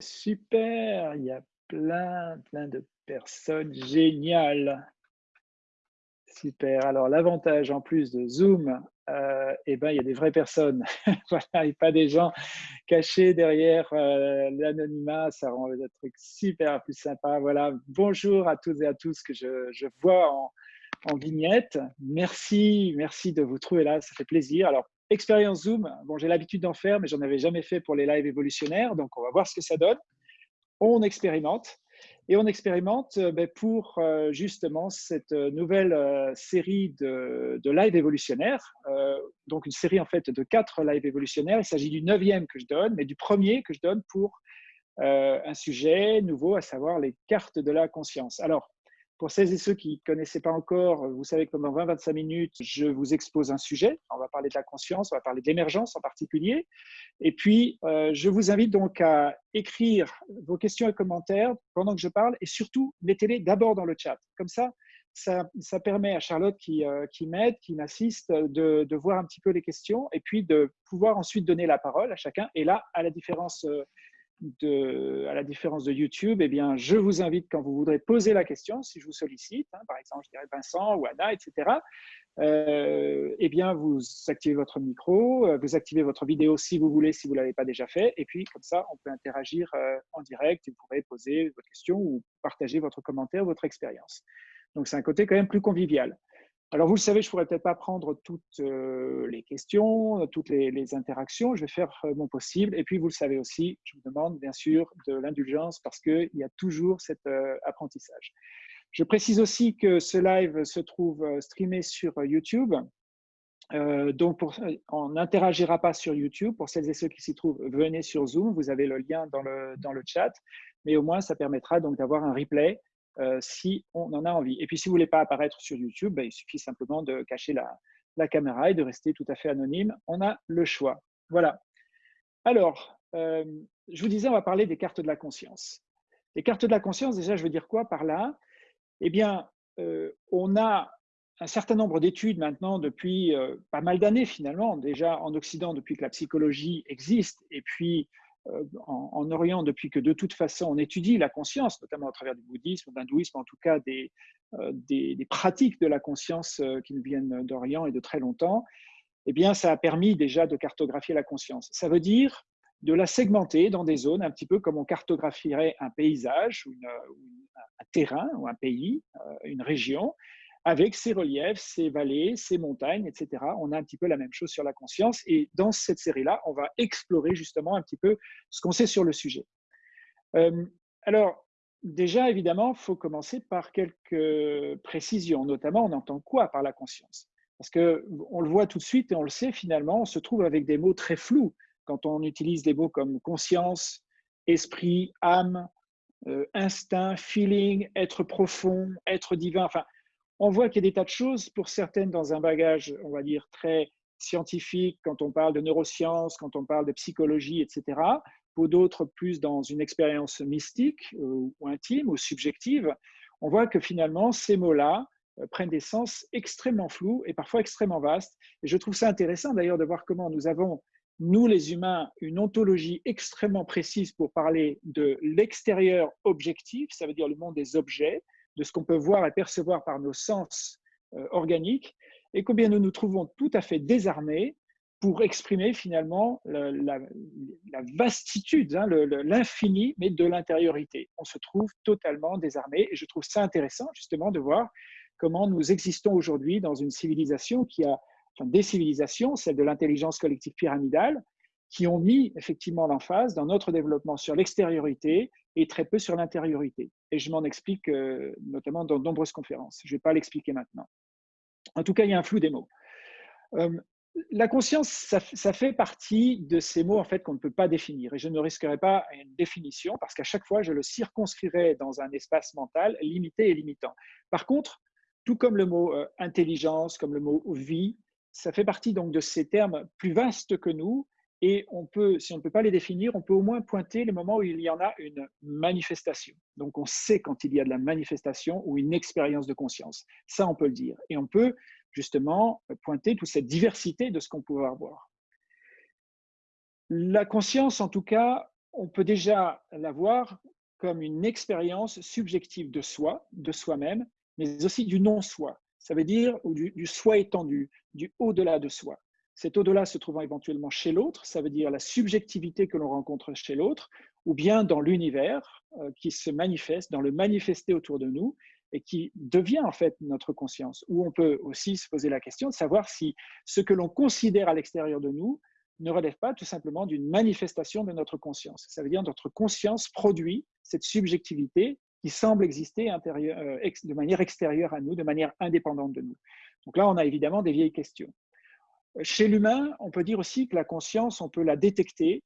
Super, il y a plein, plein de personnes géniales. Super. Alors, l'avantage en plus de Zoom, euh, eh ben, il y a des vraies personnes. voilà, et pas des gens cachés derrière euh, l'anonymat. Ça rend le truc super plus sympa. Voilà. Bonjour à toutes et à tous que je, je vois en, en, vignette. Merci, merci de vous trouver là. Ça fait plaisir. Alors, expérience Zoom, bon, j'ai l'habitude d'en faire, mais j'en avais jamais fait pour les lives évolutionnaires. Donc, on va voir ce que ça donne. On expérimente. Et on expérimente euh, ben, pour euh, justement cette euh, nouvelle série de, de live évolutionnaires. donc une série en fait de quatre lives évolutionnaires. Il s'agit du neuvième que je donne, mais du premier que je donne pour un sujet nouveau, à savoir les cartes de la conscience. Alors, pour celles et ceux qui ne connaissaient pas encore, vous savez que pendant 20-25 minutes, je vous expose un sujet. On va parler de la conscience, on va parler de l'émergence en particulier. Et puis, euh, je vous invite donc à écrire vos questions et commentaires pendant que je parle et surtout, mettez-les d'abord dans le chat. Comme ça, ça, permet à Charlotte qui, euh, m'aide, qui m'assiste, de, de, voir un petit peu les questions et puis de pouvoir ensuite donner la parole à chacun. Et là, à la différence euh, de, à la différence de YouTube, eh bien, je vous invite, quand vous voudrez poser la question, si je vous sollicite, hein, par exemple, je dirais Vincent ou Anna, etc., euh, eh bien, vous activez votre micro, euh, vous activez votre vidéo si vous voulez, si vous l'avez pas déjà fait, et puis comme ça, on peut interagir euh, en direct et vous pourrez poser votre question ou partager votre commentaire, votre expérience. Donc, c'est un côté quand même plus convivial. Alors, vous le savez, je ne pourrais peut-être pas prendre toutes euh, les questions, toutes les, interactions. Je vais faire euh, mon possible. Et puis, vous le savez aussi, je vous demande bien sûr de l'indulgence parce qu'il y a toujours cet euh, apprentissage. Je précise aussi que ce live se trouve streamé sur YouTube. donc, on n'interagira pas sur YouTube. Pour celles et ceux qui s'y trouvent, venez sur Zoom. Vous avez le lien dans le, dans le chat. Mais au moins, ça permettra donc d'avoir un replay si on en a envie. Et puis, si vous ne voulez pas apparaître sur YouTube, ben, il suffit simplement de cacher la, la, caméra et de rester tout à fait anonyme. On a le choix. Voilà. Alors, euh, je vous disais, on va parler des cartes de la conscience. Les cartes de la conscience, déjà, je veux dire quoi par là? Eh bien, euh, on a un certain nombre d'études maintenant depuis pas mal d'années finalement, déjà en Occident depuis que la psychologie existe, et puis euh, en, Orient depuis que de toute façon on étudie la conscience, notamment à travers du bouddhisme, l'hindouisme, en tout cas des, euh, pratiques de la conscience euh, qui nous viennent d'Orient et de très longtemps, eh bien ça a permis déjà de cartographier la conscience. Ça veut dire de la segmenter dans des zones, un petit peu comme on cartographierait un paysage, ou un terrain, ou un pays, une région, avec ses reliefs, ses vallées, ses montagnes, etc. On a un petit peu la même chose sur la conscience. Et dans cette série-là, on va explorer justement un petit peu ce qu'on sait sur le sujet. Euh, alors, déjà, évidemment, il faut commencer par quelques précisions. Notamment, on entend quoi par la conscience? Parce qu'on le voit tout de suite et on le sait finalement, on se trouve avec des mots très flous quand on utilise des mots comme conscience, esprit, âme, euh, instinct, feeling, être profond, être divin. Enfin, on voit qu'il y a des tas de choses, pour certaines dans un bagage, on va dire, très scientifique, quand on parle de neurosciences, quand on parle de psychologie, etc., pour d'autres plus dans une expérience mystique euh, ou intime ou subjective, on voit que finalement, ces mots-là euh, prennent des sens extrêmement flous et parfois extrêmement vastes. Et je trouve ça intéressant d'ailleurs de voir comment nous avons, nous les humains, une ontologie extrêmement précise pour parler de l'extérieur objectif, ça veut dire le monde des objets, de ce qu'on peut voir et percevoir par nos sens euh, organiques, et combien nous nous trouvons tout à fait désarmés pour exprimer finalement la, vastitude, hein, l'infini, mais de l'intériorité. On se trouve totalement désarmés, et je trouve ça intéressant justement de voir comment nous existons aujourd'hui dans une civilisation qui a, enfin, des civilisations, celle de l'intelligence collective pyramidale, qui ont mis effectivement l'emphase dans notre développement sur l'extériorité et très peu sur l'intériorité. Et je m'en explique euh, notamment dans de nombreuses conférences. Je ne vais pas l'expliquer maintenant. En tout cas, il y a un flou des mots. Euh, la conscience, ça, fait partie de ces mots en fait qu'on ne peut pas définir. Et je ne risquerai pas une définition parce qu'à chaque fois, je le circonscrirai dans un espace mental limité et limitant. Par contre, tout comme le mot euh, intelligence, comme le mot vie, ça fait partie donc de ces termes plus vastes que nous et on peut, si on ne peut pas les définir, on peut au moins pointer les moments où il y en a une manifestation. Donc on sait quand il y a de la manifestation ou une expérience de conscience. Ça, on peut le dire. Et on peut justement pointer toute cette diversité de ce qu'on peut avoir. La conscience, en tout cas, on peut déjà la voir comme une expérience subjective de soi, de soi-même, mais aussi du non-soi. Ça veut dire du, du soi étendu, du au-delà de soi. Cet au-delà se trouvant éventuellement chez l'autre, ça veut dire la subjectivité que l'on rencontre chez l'autre, ou bien dans l'univers euh, qui se manifeste, dans le manifesté autour de nous, et qui devient en fait notre conscience. Ou on peut aussi se poser la question de savoir si ce que l'on considère à l'extérieur de nous ne relève pas tout simplement d'une manifestation de notre conscience. Ça veut dire notre conscience produit cette subjectivité qui semble exister euh, de manière extérieure à nous, de manière indépendante de nous. Donc là, on a évidemment des vieilles questions. Chez l'humain, on peut dire aussi que la conscience, on peut la détecter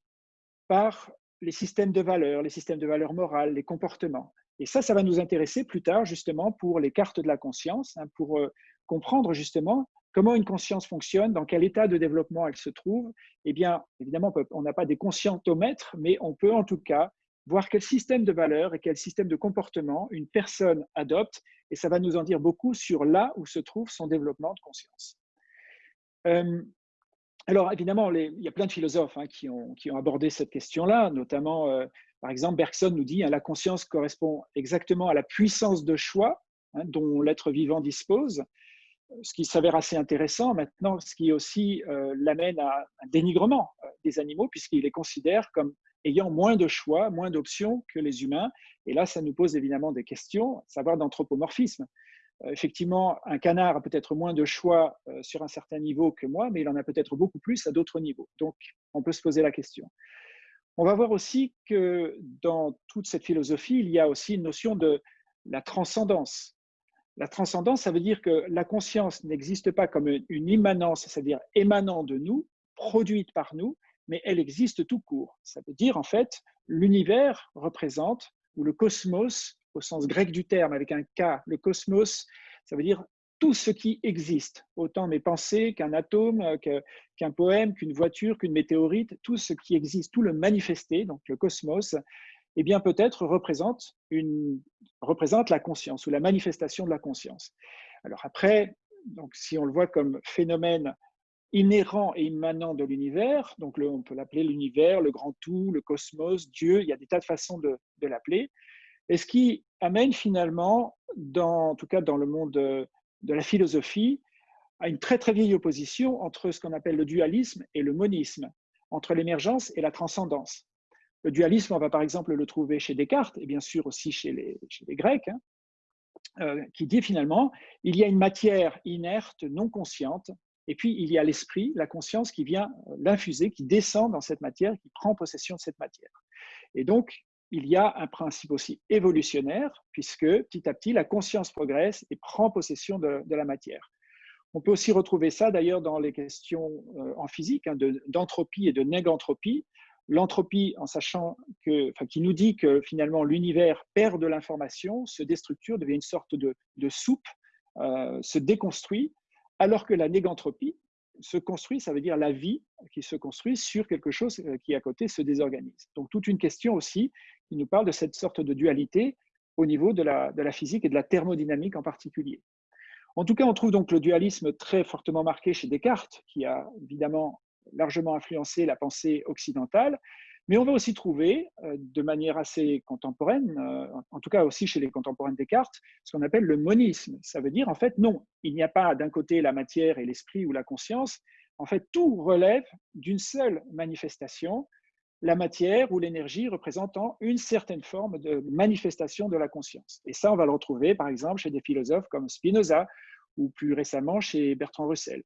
par les systèmes de valeurs, les systèmes de valeurs morales, les comportements. Et ça, ça va nous intéresser plus tard justement pour les cartes de la conscience, hein, pour euh, comprendre justement comment une conscience fonctionne, dans quel état de développement elle se trouve. Eh bien, évidemment, on n'a pas des conscientomètres, mais on peut en tout cas voir quel système de valeurs et quel système de comportement une personne adopte, et ça va nous en dire beaucoup sur là où se trouve son développement de conscience. Euh, alors, évidemment, il y a plein de philosophes hein, qui, ont, abordé cette question-là, notamment, euh, par exemple, Bergson nous dit hein, la conscience correspond exactement à la puissance de choix hein, dont l'être vivant dispose, ce qui s'avère assez intéressant maintenant, ce qui aussi euh, l'amène à un dénigrement des animaux, puisqu'il les considère comme ayant moins de choix, moins d'options que les humains. Et là, ça nous pose évidemment des questions, savoir d'anthropomorphisme. Euh, effectivement, un canard a peut-être moins de choix euh, sur un certain niveau que moi, mais il en a peut-être beaucoup plus à d'autres niveaux. Donc, on peut se poser la question. On va voir aussi que dans toute cette philosophie, il y a aussi une notion de la transcendance. La transcendance, ça veut dire que la conscience n'existe pas comme une immanence, c'est-à-dire émanant de nous, produite par nous, mais elle existe tout court. Ça veut dire, en fait, l'univers représente, ou le cosmos au sens grec du terme, avec un K. Le cosmos, ça veut dire tout ce qui existe, autant mes pensées qu'un atome, qu'un poème, qu'une voiture, qu'une météorite, tout ce qui existe, tout le manifesté, donc le cosmos, eh bien peut-être représente, une, représente la conscience ou la manifestation de la conscience. Alors après, donc si on le voit comme phénomène inhérent et immanent de l'univers, donc on peut l'appeler l'univers, le grand tout, le cosmos, Dieu, il y a des tas de façons de, de l'appeler et ce qui amène finalement, dans, en tout cas dans le monde de, la philosophie, à une très très vieille opposition entre ce qu'on appelle le dualisme et le monisme, entre l'émergence et la transcendance. Le dualisme, on va par exemple le trouver chez Descartes et bien sûr aussi chez les, Grecs, hein, euh, qui dit finalement, il y a une matière inerte, non consciente, et puis il y a l'esprit, la conscience qui vient l'infuser, qui descend dans cette matière, qui prend possession de cette matière. Et donc, il y a un principe aussi évolutionnaire, puisque petit à petit, la conscience progresse et prend possession de, la matière. On peut aussi retrouver ça d'ailleurs dans les questions euh, en physique hein, d'entropie et de négantropie. L'entropie, en sachant que, enfin, qui nous dit que finalement l'univers perd de l'information, se déstructure, devient une sorte de, soupe, euh, se déconstruit, alors que la négantropie, se construit, ça veut dire la vie qui se construit sur quelque chose euh, qui à côté se désorganise. Donc toute une question aussi qui nous parle de cette sorte de dualité au niveau de la, de la physique et de la thermodynamique en particulier. En tout cas, on trouve donc le dualisme très fortement marqué chez Descartes, qui a évidemment largement influencé la pensée occidentale, mais on va aussi trouver, euh, de manière assez contemporaine, euh, en tout cas aussi chez les contemporains de Descartes, ce qu'on appelle le monisme. Ça veut dire, en fait, non, il n'y a pas d'un côté la matière et l'esprit ou la conscience. En fait, tout relève d'une seule manifestation, la matière ou l'énergie représentant une certaine forme de manifestation de la conscience. Et ça, on va le retrouver, par exemple, chez des philosophes comme Spinoza ou plus récemment chez Bertrand Russell.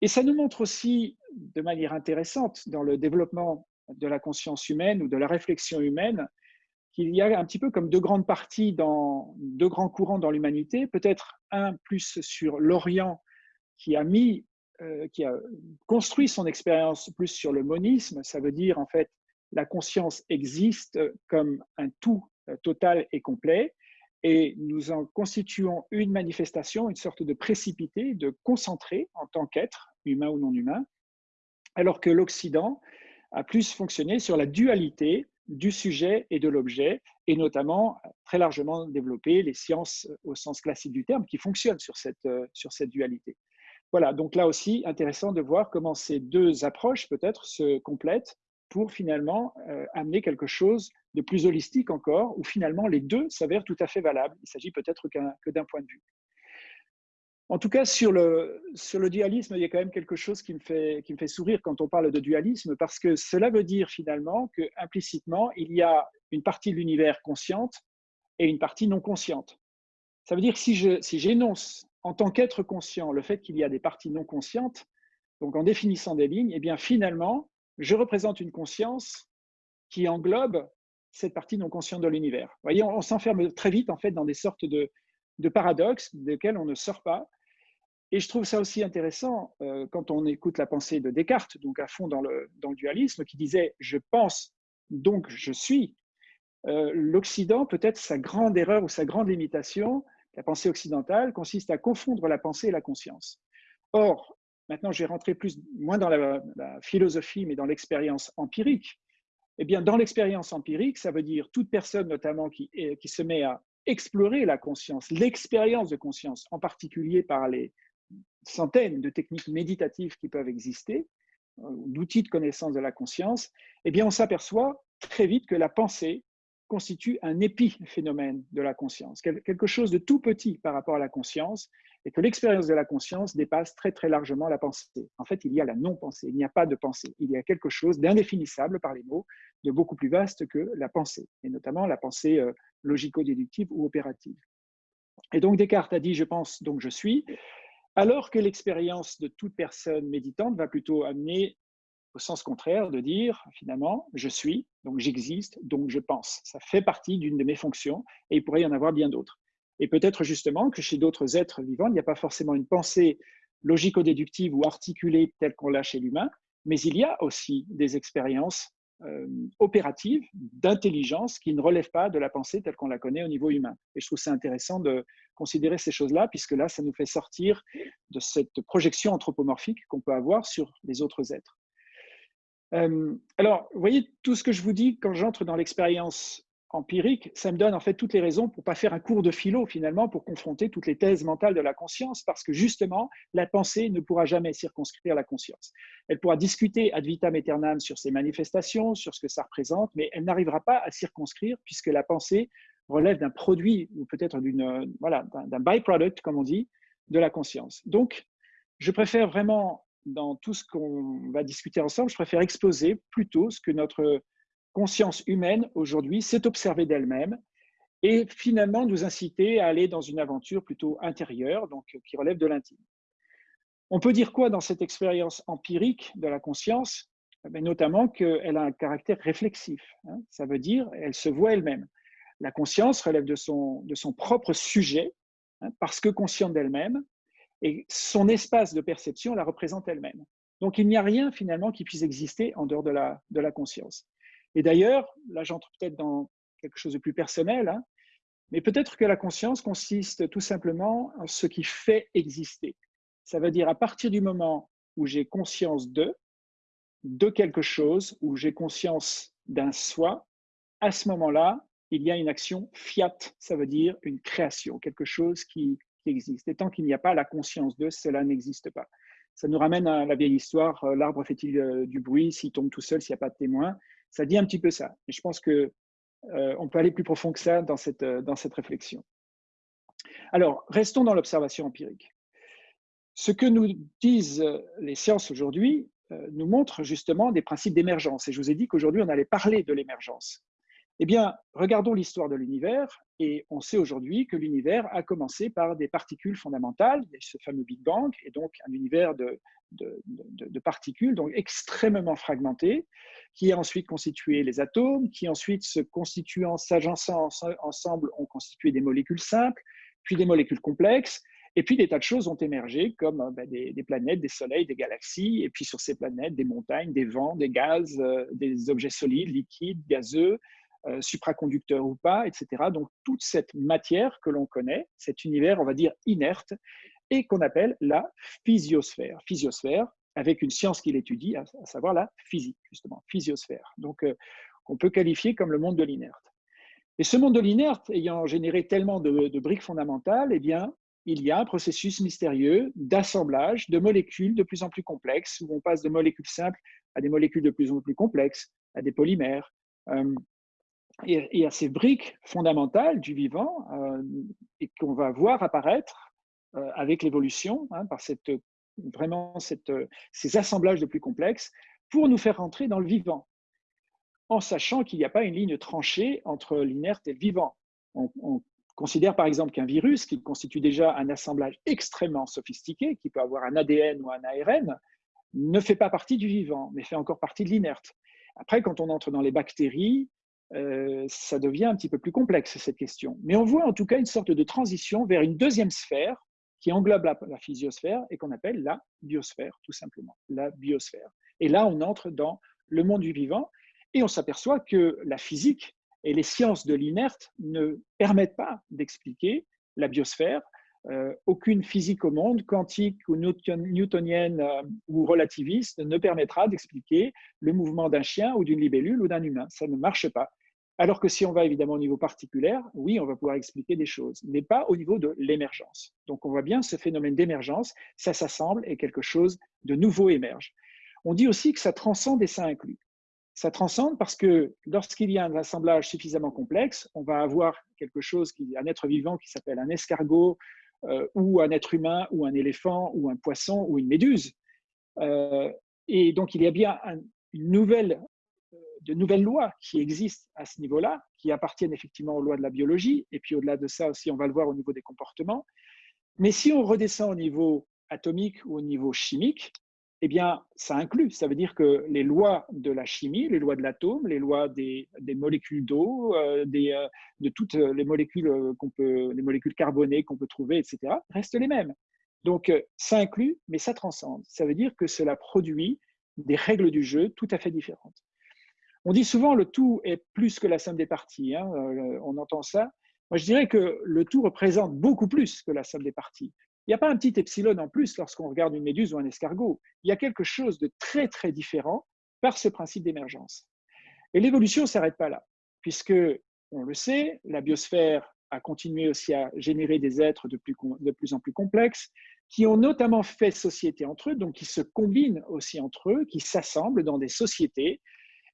Et ça nous montre aussi, de manière intéressante, dans le développement de la conscience humaine ou de la réflexion humaine, qu'il y a un petit peu comme deux grandes parties, dans, deux grands courants dans l'humanité, peut-être un plus sur l'Orient qui a mis, euh, qui a construit son expérience plus sur le monisme, ça veut dire en fait la conscience existe comme un tout euh, total et complet, et nous en constituons une manifestation, une sorte de précipité, de concentré en tant qu'être, humain ou non humain, alors que l'Occident a plus fonctionné sur la dualité du sujet et de l'objet, et notamment très largement développé les sciences au sens classique du terme qui fonctionnent sur cette, euh, sur cette dualité. Voilà, donc là aussi, intéressant de voir comment ces deux approches peut-être se complètent pour finalement euh, amener quelque chose de plus holistique encore, où finalement les deux s'avèrent tout à fait valables. Il s'agit peut-être que d'un point de vue. En tout cas, sur le, sur le dualisme, il y a quand même quelque chose qui me, fait, qui me fait sourire quand on parle de dualisme, parce que cela veut dire finalement que implicitement, il y a une partie de l'univers consciente et une partie non consciente. Ça veut dire que si j'énonce si en tant qu'être conscient le fait qu'il y a des parties non conscientes, donc en définissant des lignes, eh bien finalement, je représente une conscience qui englobe cette partie non consciente de l'univers. Vous voyez, on, s'enferme très vite en fait dans des sortes de, de paradoxes desquels on ne sort pas. Et je trouve ça aussi intéressant euh, quand on écoute la pensée de Descartes, donc à fond dans le, dualisme, qui disait je pense, donc je suis. Euh, L'Occident, peut-être sa grande erreur ou sa grande limitation, la pensée occidentale, consiste à confondre la pensée et la conscience. Or, maintenant je vais rentrer plus, moins dans la, philosophie, mais dans l'expérience empirique. Eh bien, dans l'expérience empirique, ça veut dire toute personne notamment qui, qui se met à explorer la conscience, l'expérience de conscience, en particulier par les centaines de techniques méditatives qui peuvent exister, euh, d'outils de connaissance de la conscience, eh bien, on s'aperçoit très vite que la pensée constitue un épiphénomène de la conscience, quelque chose de tout petit par rapport à la conscience, et que l'expérience de la conscience dépasse très très largement la pensée. En fait, il y a la non-pensée, il n'y a pas de pensée, il y a quelque chose d'indéfinissable par les mots, de beaucoup plus vaste que la pensée, et notamment la pensée euh, logico-déductive ou opérative. Et donc Descartes a dit « je pense, donc je suis », alors que l'expérience de toute personne méditante va plutôt amener au sens contraire de dire finalement je suis, donc j'existe, donc je pense. Ça fait partie d'une de mes fonctions et il pourrait y en avoir bien d'autres. Et peut-être justement que chez d'autres êtres vivants, il n'y a pas forcément une pensée logico-déductive ou articulée telle qu'on l'a chez l'humain, mais il y a aussi des expériences euh, opératives d'intelligence qui ne relèvent pas de la pensée telle qu'on la connaît au niveau humain. Et je trouve ça intéressant de considérer ces choses-là, puisque là, ça nous fait sortir de cette projection anthropomorphique qu'on peut avoir sur les autres êtres. Euh, alors, vous voyez, tout ce que je vous dis quand j'entre dans l'expérience empirique, ça me donne en fait toutes les raisons pour pas faire un cours de philo finalement, pour confronter toutes les thèses mentales de la conscience, parce que justement, la pensée ne pourra jamais circonscrire la conscience. Elle pourra discuter ad vitam aeternam sur ses manifestations, sur ce que ça représente, mais elle n'arrivera pas à circonscrire puisque la pensée relève d'un produit ou peut-être d'une voilà d'un byproduct comme on dit de la conscience. Donc, je préfère vraiment dans tout ce qu'on va discuter ensemble, je préfère exposer plutôt ce que notre conscience humaine aujourd'hui s'est observée d'elle-même et finalement nous inciter à aller dans une aventure plutôt intérieure, donc qui relève de l'intime. On peut dire quoi dans cette expérience empirique de la conscience? Mais eh Notamment qu'elle a un caractère réflexif. Hein. Ça veut dire elle se voit elle-même. La conscience relève de son, de son propre sujet, hein, parce que consciente d'elle-même, et son espace de perception la représente elle-même. Donc il n'y a rien finalement qui puisse exister en dehors de la, de la conscience. Et d'ailleurs, là j'entre peut-être dans quelque chose de plus personnel, hein, mais peut-être que la conscience consiste tout simplement en ce qui fait exister. Ça veut dire à partir du moment où j'ai conscience de, de quelque chose, où j'ai conscience d'un soi, à ce moment-là, il y a une action fiat, ça veut dire une création, quelque chose qui existe. Et tant qu'il n'y a pas la conscience de, cela n'existe pas. Ça nous ramène à la vieille histoire, euh, l'arbre fait-il euh, du bruit s'il tombe tout seul, s'il n'y a pas de témoin? Ça dit un petit peu ça. Et je pense qu'on euh, peut aller plus profond que ça dans cette, dans cette réflexion. Alors, restons dans l'observation empirique. Ce que nous disent les sciences aujourd'hui nous montre justement des principes d'émergence. Et je vous ai dit qu'aujourd'hui, on allait parler de l'émergence. Eh bien, regardons l'histoire de l'univers et on sait aujourd'hui que l'univers a commencé par des particules fondamentales, ce fameux Big Bang, et donc un univers de, particules donc extrêmement fragmenté, qui a ensuite constitué les atomes, qui ensuite, se constituant, s'agençant ensemble, ont constitué des molécules simples, puis des molécules complexes, et puis des tas de choses ont émergé, comme ben, des, des, planètes, des soleils, des galaxies, et puis sur ces planètes, des montagnes, des vents, des gaz, euh, des objets solides, liquides, gazeux, euh, supraconducteur ou pas, etc. Donc toute cette matière que l'on connaît, cet univers, on va dire inerte, et qu'on appelle la physiosphère. Physiosphère, avec une science qui l'étudie, à, savoir la physique, justement, physiosphère. Donc, euh, on peut qualifier comme le monde de l'inerte. Et ce monde de l'inerte, ayant généré tellement de, briques fondamentales, eh bien, il y a un processus mystérieux d'assemblage de molécules de plus en plus complexes, où on passe de molécules simples à des molécules de plus en plus complexes, à des polymères, et, à ces briques fondamentales du vivant et qu'on va voir apparaître avec l'évolution, hein, par cette, vraiment ces assemblages de plus complexes, pour nous faire rentrer dans le vivant, en sachant qu'il n'y a pas une ligne tranchée entre l'inerte et le vivant. On, considère par exemple qu'un virus, qui constitue déjà un assemblage extrêmement sophistiqué, qui peut avoir un ADN ou un ARN, ne fait pas partie du vivant, mais fait encore partie de l'inerte. Après, quand on entre dans les bactéries, euh, ça devient un petit peu plus complexe, cette question. Mais on voit en tout cas une sorte de transition vers une deuxième sphère qui englobe la, physiosphère et qu'on appelle la biosphère, tout simplement, la biosphère. Et là, on entre dans le monde du vivant et on s'aperçoit que la physique et les sciences de l'inerte ne permettent pas d'expliquer la biosphère. Euh, aucune physique au monde, quantique ou newtonienne euh, ou relativiste, ne permettra d'expliquer le mouvement d'un chien ou d'une libellule ou d'un humain. Ça ne marche pas. Alors que si on va évidemment au niveau particulier, oui, on va pouvoir expliquer des choses, mais pas au niveau de l'émergence. Donc on voit bien ce phénomène d'émergence, ça s'assemble et quelque chose de nouveau émerge. On dit aussi que ça transcende et ça inclut ça transcende parce que lorsqu'il y a un assemblage suffisamment complexe, on va avoir quelque chose, qui, un être vivant qui s'appelle un escargot, euh, ou un être humain, ou un éléphant, ou un poisson, ou une méduse. Euh, et donc, il y a bien une nouvelle, de nouvelles lois qui existent à ce niveau-là, qui appartiennent effectivement aux lois de la biologie, et puis au-delà de ça aussi, on va le voir au niveau des comportements. Mais si on redescend au niveau atomique ou au niveau chimique, eh bien, ça inclut. Ça veut dire que les lois de la chimie, les lois de l'atome, les lois des, molécules d'eau, euh, euh, de toutes les molécules qu'on peut, les molécules carbonées qu'on peut trouver, etc., restent les mêmes. Donc, euh, ça inclut, mais ça transcende. Ça veut dire que cela produit des règles du jeu tout à fait différentes. On dit souvent le tout est plus que la somme des parties. Hein, on entend ça. Moi, je dirais que le tout représente beaucoup plus que la somme des parties. Il n'y a pas un petit epsilon en plus lorsqu'on regarde une méduse ou un escargot. Il y a quelque chose de très, très différent par ce principe d'émergence. Et l'évolution ne s'arrête pas là, puisque, on le sait, la biosphère a continué aussi à générer des êtres de plus en plus complexes, qui ont notamment fait société entre eux, donc qui se combinent aussi entre eux, qui s'assemblent dans des sociétés,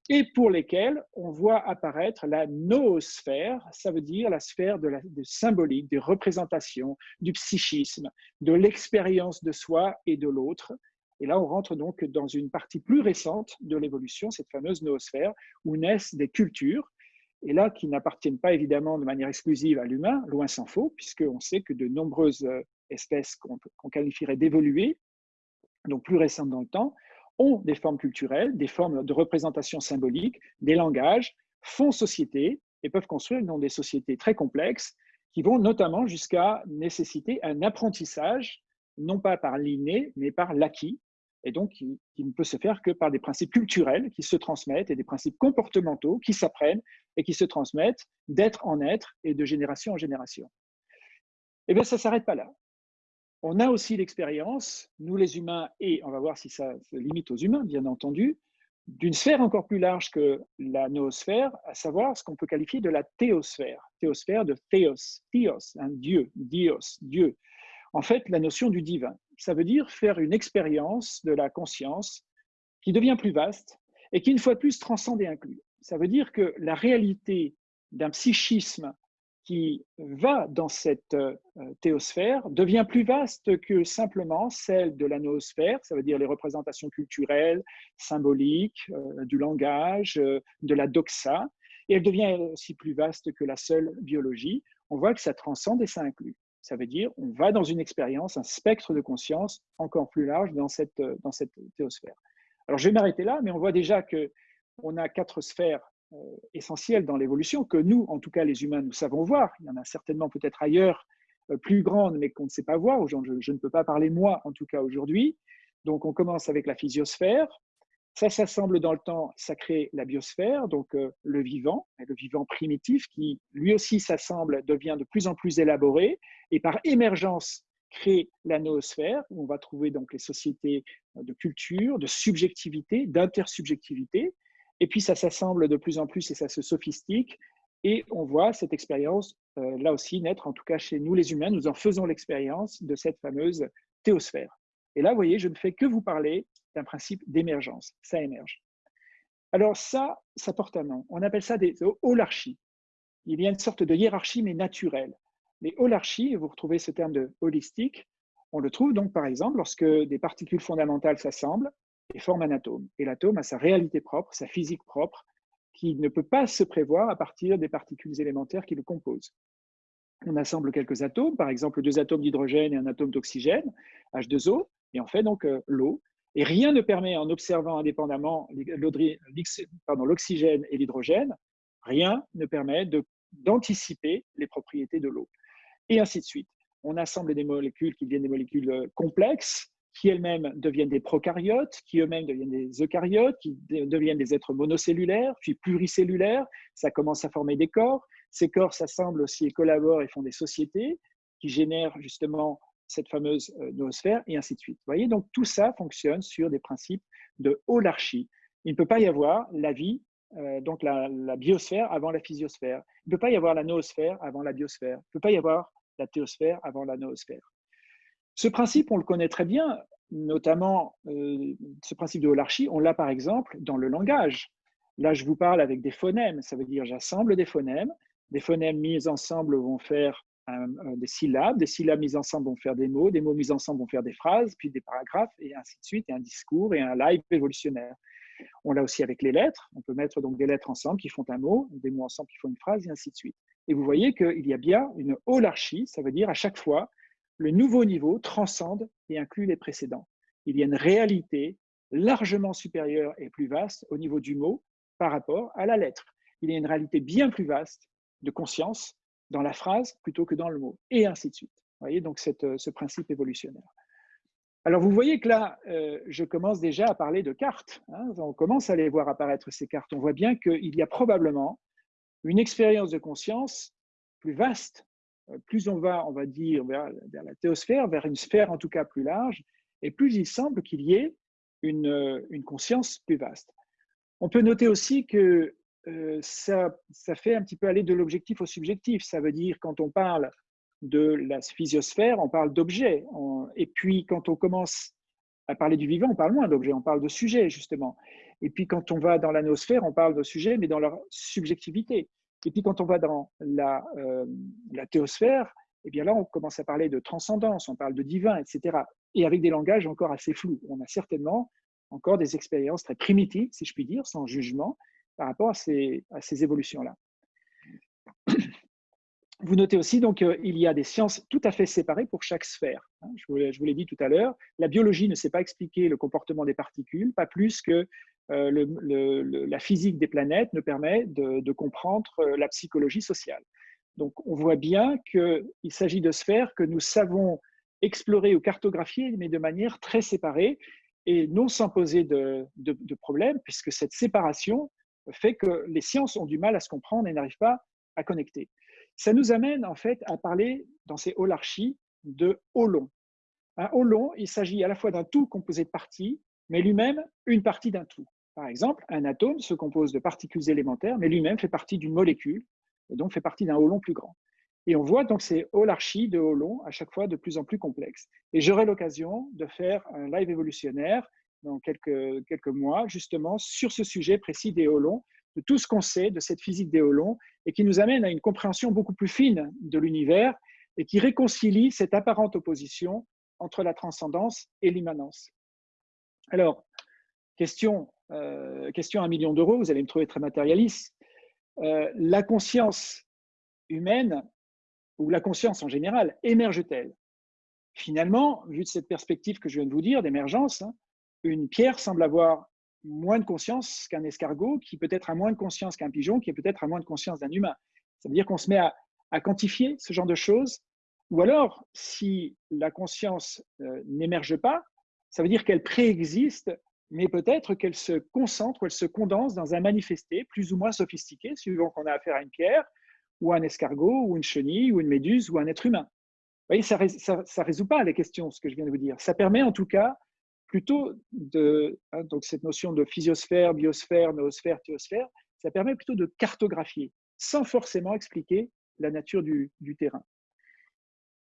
et pour lesquels on voit apparaître la noosphère, ça veut dire la sphère de la symbolique, des représentations, du psychisme, de l'expérience de soi et de l'autre. Et là, on rentre donc dans une partie plus récente de l'évolution, cette fameuse noosphère, où naissent des cultures, et là, qui n'appartiennent pas évidemment de manière exclusive à l'humain, loin s'en faut, puisqu'on sait que de nombreuses espèces qu'on qualifierait d'évoluées, donc plus récentes dans le temps, ont des formes culturelles, des formes de représentation symbolique, des langages, font société et peuvent construire dans des sociétés très complexes qui vont notamment jusqu'à nécessiter un apprentissage, non pas par l'inné, mais par l'acquis, et donc qui, ne peut se faire que par des principes culturels qui se transmettent et des principes comportementaux qui s'apprennent et qui se transmettent d'être en être et de génération en génération. Eh bien, ça ne s'arrête pas là. On a aussi l'expérience, nous les humains, et on va voir si ça se limite aux humains, bien entendu, d'une sphère encore plus large que la noosphère, à savoir ce qu'on peut qualifier de la théosphère. Théosphère de théos, théos, un dieu, dios, dieu. En fait, la notion du divin. Ça veut dire faire une expérience de la conscience qui devient plus vaste et qui, une fois de plus, transcende et inclut. Ça veut dire que la réalité d'un psychisme qui va dans cette euh, théosphère devient plus vaste que simplement celle de la noosphère, ça veut dire les représentations culturelles, symboliques, euh, du langage, euh, de la doxa, et elle devient aussi plus vaste que la seule biologie. On voit que ça transcende et ça inclut. Ça veut dire on va dans une expérience, un spectre de conscience encore plus large dans cette, dans cette théosphère. Alors je vais m'arrêter là, mais on voit déjà que on a quatre sphères euh, essentielles dans l'évolution que nous, en tout cas les humains, nous savons voir. Il y en a certainement peut-être ailleurs euh, plus grandes, mais qu'on ne sait pas voir. Je, je ne peux pas parler moi, en tout cas aujourd'hui. Donc on commence avec la physiosphère. Ça s'assemble dans le temps, ça crée la biosphère, donc euh, le vivant, le vivant primitif qui lui aussi s'assemble, devient de plus en plus élaboré et par émergence crée la noosphère où on va trouver donc les sociétés de culture, de subjectivité, d'intersubjectivité et puis, ça s'assemble de plus en plus et ça se sophistique. Et on voit cette expérience, euh, là aussi, naître, en tout cas chez nous les humains, nous en faisons l'expérience de cette fameuse théosphère. Et là, vous voyez, je ne fais que vous parler d'un principe d'émergence. Ça émerge. Alors ça, ça porte un nom. On appelle ça des holarchies. Il y a une sorte de hiérarchie, mais naturelle. Les holarchies, vous retrouvez ce terme de holistique, on le trouve donc par exemple lorsque des particules fondamentales s'assemblent et forment un atome. Et l'atome a sa réalité propre, sa physique propre, qui ne peut pas se prévoir à partir des particules élémentaires qui le composent. On assemble quelques atomes, par exemple deux atomes d'hydrogène et un atome d'oxygène, H2O, et on fait donc euh, l'eau. Et rien ne permet, en observant indépendamment l'oxygène et l'hydrogène, rien ne permet d'anticiper les propriétés de l'eau. Et ainsi de suite. On assemble des molécules qui deviennent des molécules euh, complexes, qui elles-mêmes deviennent des prokaryotes, qui eux-mêmes deviennent des eucaryotes, qui deviennent des êtres monocellulaires, puis pluricellulaires. Ça commence à former des corps. Ces corps s'assemblent aussi et collaborent et font des sociétés qui génèrent justement cette fameuse euh, noosphère, et ainsi de suite. Vous voyez, donc tout ça fonctionne sur des principes de holarchie. Il ne peut pas y avoir la vie, euh, donc la, biosphère avant la physiosphère. Il ne peut pas y avoir la noosphère avant la biosphère. Il ne peut pas y avoir la théosphère avant la noosphère. Ce principe, on le connaît très bien, notamment euh, ce principe de holarchie, on l'a par exemple dans le langage. Là, je vous parle avec des phonèmes, ça veut dire j'assemble des phonèmes. Des phonèmes mis ensemble vont faire des syllabes, des syllabes mises ensemble vont faire des mots, des mots mis ensemble vont faire des phrases, puis des paragraphes, et ainsi de suite, et un discours et un live évolutionnaire. On l'a aussi avec les lettres, on peut mettre donc des lettres ensemble qui font un mot, des mots ensemble qui font une phrase, et ainsi de suite. Et vous voyez qu'il y a bien une holarchie, ça veut dire à chaque fois, le nouveau niveau transcende et inclut les précédents. Il y a une réalité largement supérieure et plus vaste au niveau du mot par rapport à la lettre. Il y a une réalité bien plus vaste de conscience dans la phrase plutôt que dans le mot, et ainsi de suite. Vous voyez donc euh, ce principe évolutionnaire. Alors vous voyez que là, euh, je commence déjà à parler de cartes. Hein. on commence à les voir apparaître ces cartes. On voit bien qu'il y a probablement une expérience de conscience plus vaste. Euh, plus on va, on va dire, vers, la théosphère, vers une sphère en tout cas plus large, et plus il semble qu'il y ait une, une conscience plus vaste. On peut noter aussi que euh, ça, ça, fait un petit peu aller de l'objectif au subjectif. Ça veut dire quand on parle de la physiosphère, on parle d'objets. Et puis quand on commence à parler du vivant, on parle moins d'objets, on parle de sujets justement. Et puis quand on va dans la noosphère, on parle de sujets, mais dans leur subjectivité. Et puis quand on va dans la, euh, la théosphère, eh bien là, on commence à parler de transcendance, on parle de divin, etc. Et avec des langages encore assez flous. On a certainement encore des expériences très primitives, si je puis dire, sans jugement, par rapport à ces, évolutions-là. Vous notez aussi donc qu'il y a des sciences tout à fait séparées pour chaque sphère. Hein. Je vous, l'ai dit tout à l'heure, la biologie ne sait pas expliquer le comportement des particules, pas plus que euh, la physique des planètes ne permet de, comprendre euh, la psychologie sociale. Donc on voit bien qu'il s'agit de sphères que nous savons explorer ou cartographier, mais de manière très séparée et non sans poser de, de problème, puisque cette séparation fait que les sciences ont du mal à se comprendre et n'arrivent pas à connecter. Ça nous amène en fait à parler dans ces holarchies de holon. Un holon, il s'agit à la fois d'un tout composé de parties, mais lui-même une partie d'un tout. Par exemple, un atome se compose de particules élémentaires, mais lui-même fait partie d'une molécule, et donc fait partie d'un holon plus grand. Et on voit donc ces holarchies de holons à chaque fois de plus en plus complexes. Et j'aurai l'occasion de faire un live évolutionnaire dans quelques, quelques mois, justement, sur ce sujet précis des holons, de tout ce qu'on sait de cette physique des et qui nous amène à une compréhension beaucoup plus fine de l'univers, et qui réconcilie cette apparente opposition entre la transcendance et l'immanence. Alors, question, euh, question à un million d'euros, vous allez me trouver très matérialiste. Euh, la conscience humaine, ou la conscience en général, émerge-t-elle? Finalement, vu de cette perspective que je viens de vous dire d'émergence, hein, une pierre semble avoir moins de conscience qu'un escargot, qui peut-être a moins de conscience qu'un pigeon, qui peut-être a moins de conscience d'un humain. Ça veut dire qu'on se met à, quantifier ce genre de choses. Ou alors, si la conscience euh, n'émerge pas, ça veut dire qu'elle préexiste, mais peut-être qu'elle se concentre, ou elle se condense dans un manifesté plus ou moins sophistiqué, suivant qu'on a affaire à une pierre, ou un escargot, ou une chenille, ou une méduse, ou un être humain. Vous voyez, ça ne résout pas les questions, ce que je viens de vous dire. Ça permet en tout cas plutôt de hein, donc cette notion de physiosphère, biosphère, noosphère, théosphère, ça permet plutôt de cartographier sans forcément expliquer la nature du, terrain.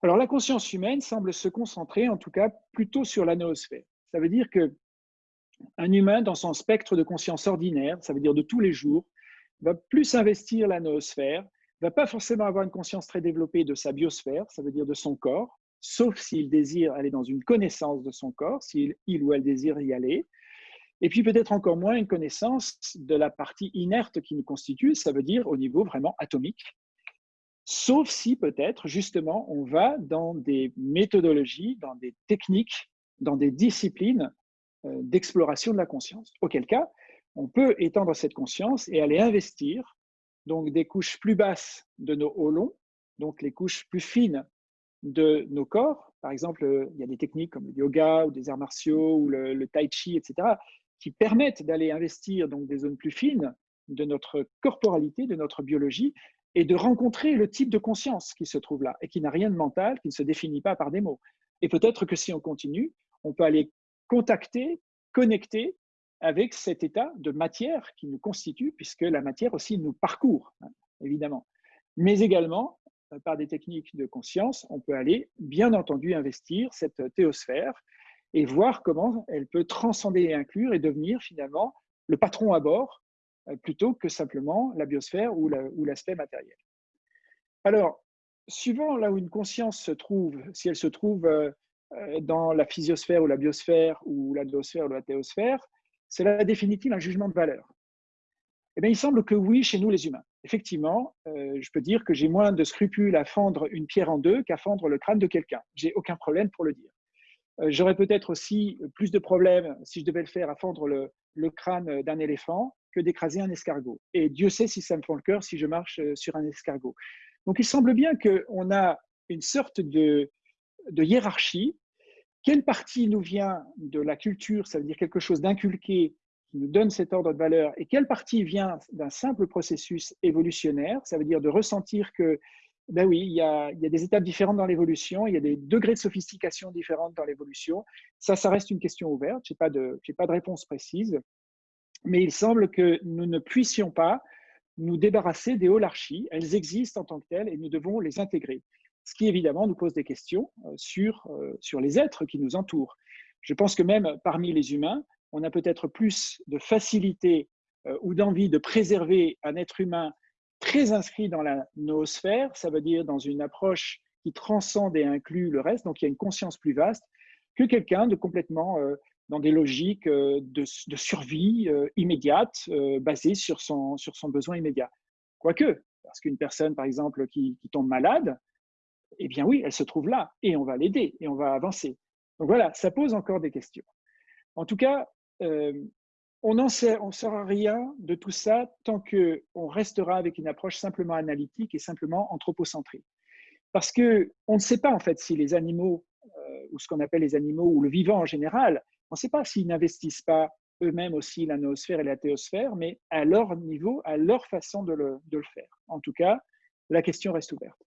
Alors la conscience humaine semble se concentrer en tout cas plutôt sur la noosphère. Ça veut dire que Un humain, dans son spectre de conscience ordinaire, ça veut dire de tous les jours, va plus investir la noosphère, va pas forcément avoir une conscience très développée de sa biosphère, ça veut dire de son corps, sauf s'il désire aller dans une connaissance de son corps, s'il il ou elle désire y aller. Et puis peut-être encore moins une connaissance de la partie inerte qui nous constitue, ça veut dire au niveau vraiment atomique. Sauf si peut-être justement on va dans des méthodologies, dans des techniques, dans des disciplines euh, d'exploration de la conscience. Auquel cas, on peut étendre cette conscience et aller investir donc des couches plus basses de nos hauts donc les couches plus fines de nos corps. Par exemple, il y a des techniques comme le yoga ou des arts martiaux ou le, tai chi, etc., qui permettent d'aller investir donc des zones plus fines de notre corporalité, de notre biologie, et de rencontrer le type de conscience qui se trouve là et qui n'a rien de mental, qui ne se définit pas par des mots. Et peut-être que si on continue, on peut aller contacter, connecter avec cet état de matière qui nous constitue, puisque la matière aussi nous parcourt, hein, évidemment. Mais également, par des techniques de conscience, on peut aller, bien entendu, investir cette théosphère et voir comment elle peut transcender et inclure et devenir finalement le patron à bord, euh, plutôt que simplement la biosphère ou l'aspect matériel. Alors, suivant là où une conscience se trouve, si elle se trouve euh, dans la physiosphère ou la biosphère ou la biosphère ou la théosphère, cela définit-il un jugement de valeur Eh bien, il semble que oui, chez nous les humains. Effectivement, euh, je peux dire que j'ai moins de scrupules à fendre une pierre en deux qu'à fendre le crâne de quelqu'un. J'ai aucun problème pour le dire. Euh, j'aurais peut-être aussi plus de problèmes si je devais le faire à fendre le, crâne d'un éléphant que d'écraser un escargot. Et Dieu sait si ça me fend le cœur si je marche euh, sur un escargot. Donc il semble bien qu'on a une sorte de hiérarchie quelle partie nous vient de la culture, ça veut dire quelque chose d'inculqué qui nous donne cet ordre de valeur, et quelle partie vient d'un simple processus évolutionnaire, ça veut dire de ressentir que, ben oui, il y a, des étapes différentes dans l'évolution, il y a des degrés de sophistication différents dans l'évolution. Ça, ça reste une question ouverte, je n'ai pas, de, pas de réponse précise, mais il semble que nous ne puissions pas nous débarrasser des holarchies. Elles existent en tant que telles et nous devons les intégrer ce qui évidemment nous pose des questions euh, sur, euh, sur les êtres qui nous entourent. Je pense que même parmi les humains, on a peut-être plus de facilité euh, ou d'envie de préserver un être humain très inscrit dans la noosphère, ça veut dire dans une approche qui transcende et inclut le reste, donc il y a une conscience plus vaste, que quelqu'un de complètement dans des logiques de, de survie immédiate basées sur son, sur son besoin immédiat. Quoique, parce qu'une personne, par exemple, qui, qui tombe malade, eh bien oui, elle se trouve là et on va l'aider et on va avancer. Donc voilà, ça pose encore des questions. En tout cas, euh, on ne saura rien de tout ça tant qu'on restera avec une approche simplement analytique et simplement anthropocentrée. Parce qu'on ne sait pas en fait si les animaux, euh, ou ce qu'on appelle les animaux, ou le vivant en général, on ne sait pas s'ils n'investissent pas eux-mêmes aussi la noosphère et la théosphère, mais à leur niveau, à leur façon de le, de le faire. En tout cas, la question reste ouverte.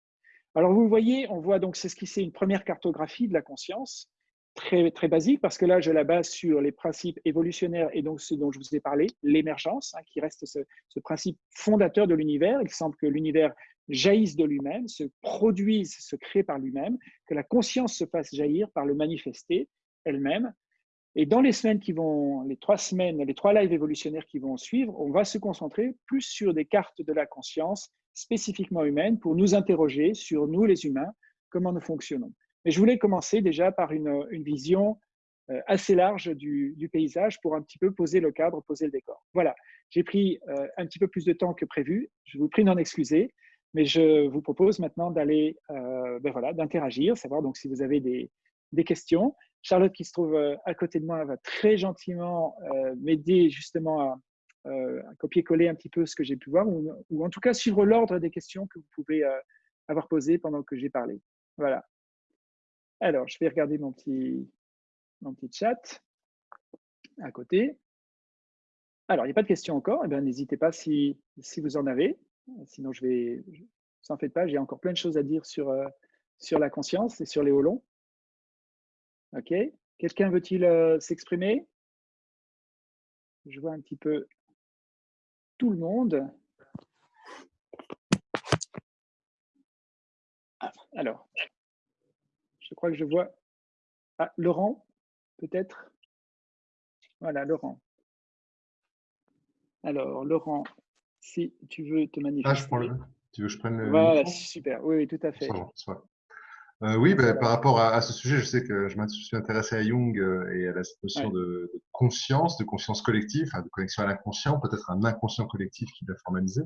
Alors vous voyez, on voit donc s'esquisser une première cartographie de la conscience, très, très basique, parce que là, je la base sur les principes évolutionnaires et donc ce dont je vous ai parlé, l'émergence, hein, qui reste ce, principe fondateur de l'univers. Il semble que l'univers jaillisse de lui-même, se produise, se crée par lui-même, que la conscience se fasse jaillir par le manifester elle-même. Et dans les semaines qui vont, les trois semaines, les trois lives évolutionnaires qui vont suivre, on va se concentrer plus sur des cartes de la conscience spécifiquement humaine pour nous interroger sur nous les humains, comment nous fonctionnons. Mais je voulais commencer déjà par une, vision euh, assez large du, paysage pour un petit peu poser le cadre, poser le décor. Voilà, j'ai pris euh, un petit peu plus de temps que prévu, je vous prie d'en excuser, mais je vous propose maintenant d'aller, euh, ben voilà, d'interagir, savoir donc si vous avez des, des, questions. Charlotte qui se trouve à côté de moi va très gentiment m'aider justement à, euh, copier-coller un petit peu ce que j'ai pu voir, ou, en tout cas suivre l'ordre des questions que vous pouvez euh, avoir posées pendant que j'ai parlé. Voilà. Alors, je vais regarder mon petit, mon petit chat à côté. Alors, il n'y a pas de questions encore. Eh n'hésitez pas si, si, vous en avez. Sinon, je vais. Vous en faites pas, j'ai encore plein de choses à dire sur, euh, sur la conscience et sur les holons. OK. Quelqu'un veut-il s'exprimer? Je vois un petit peu tout le monde. Ah, alors, je crois que je vois ah, Laurent, peut-être? Voilà, Laurent. Alors, Laurent, si tu veux te manifester. Ah, je prends le. Tu veux que je prenne le. Voilà, super. Oui, tout à fait. Euh, oui, ben, par rapport à, ce sujet, je sais que je me suis intéressé à Jung euh, et à la notion de, conscience, de conscience collective, de connexion à l'inconscient, peut-être un inconscient collectif qui l'a formalisé.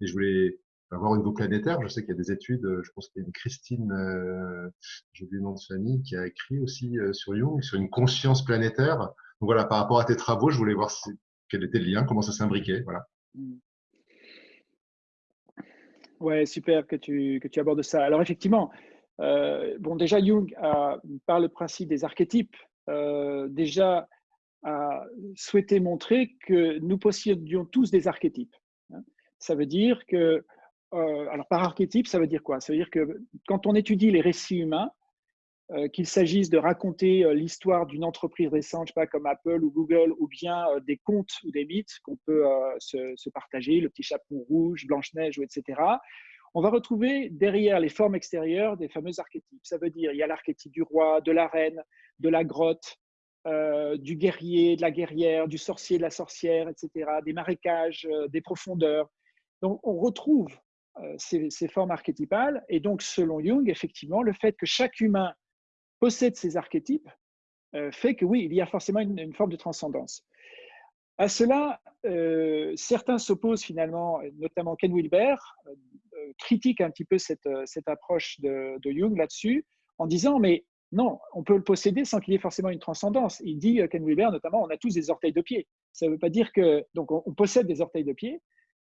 Et je voulais avoir une niveau planétaire. Je sais qu'il y a des études, euh, je pense qu'il y a une Christine, euh, j'ai oublié le nom de famille, qui a écrit aussi sur Jung, sur une conscience planétaire. Donc voilà, par rapport à tes travaux, je voulais voir quel était le lien, comment ça s'imbriquait. Voilà. Mmh. Ouais, super que tu, que tu abordes ça. Alors effectivement, euh, bon, déjà, Jung, a, par le principe des archétypes, euh, déjà a souhaité montrer que nous possédions tous des archétypes. Hein. Ça veut dire que, euh, alors par archétype, ça veut dire quoi? Ça veut dire que quand on étudie les récits humains, qu'il s'agisse de raconter l'histoire d'une entreprise récente, je sais pas, comme Apple ou Google, ou bien des contes ou des mythes qu'on peut se, partager, le petit chaperon rouge, Blanche-Neige, etc on va retrouver derrière les formes extérieures des fameux archétypes. Ça veut dire il y a l'archétype du roi, de la reine, de la grotte, euh, du guerrier, de la guerrière, du sorcier, de la sorcière, etc., des marécages, euh, des profondeurs. Donc on retrouve euh, ces, formes archétypales et donc selon Jung, effectivement, le fait que chaque humain possède ces archétypes fait que oui, il y a forcément une forme de transcendance. À cela, certains s'opposent finalement, notamment Ken Wilber, critique un petit peu cette, euh, cette approche de, Jung là-dessus, en disant, mais non, on peut le posséder sans qu'il y ait forcément une transcendance. Il dit, euh, Ken Wilber notamment, on a tous des orteils de pied. Ça ne veut pas dire que, donc on, possède des orteils de pied,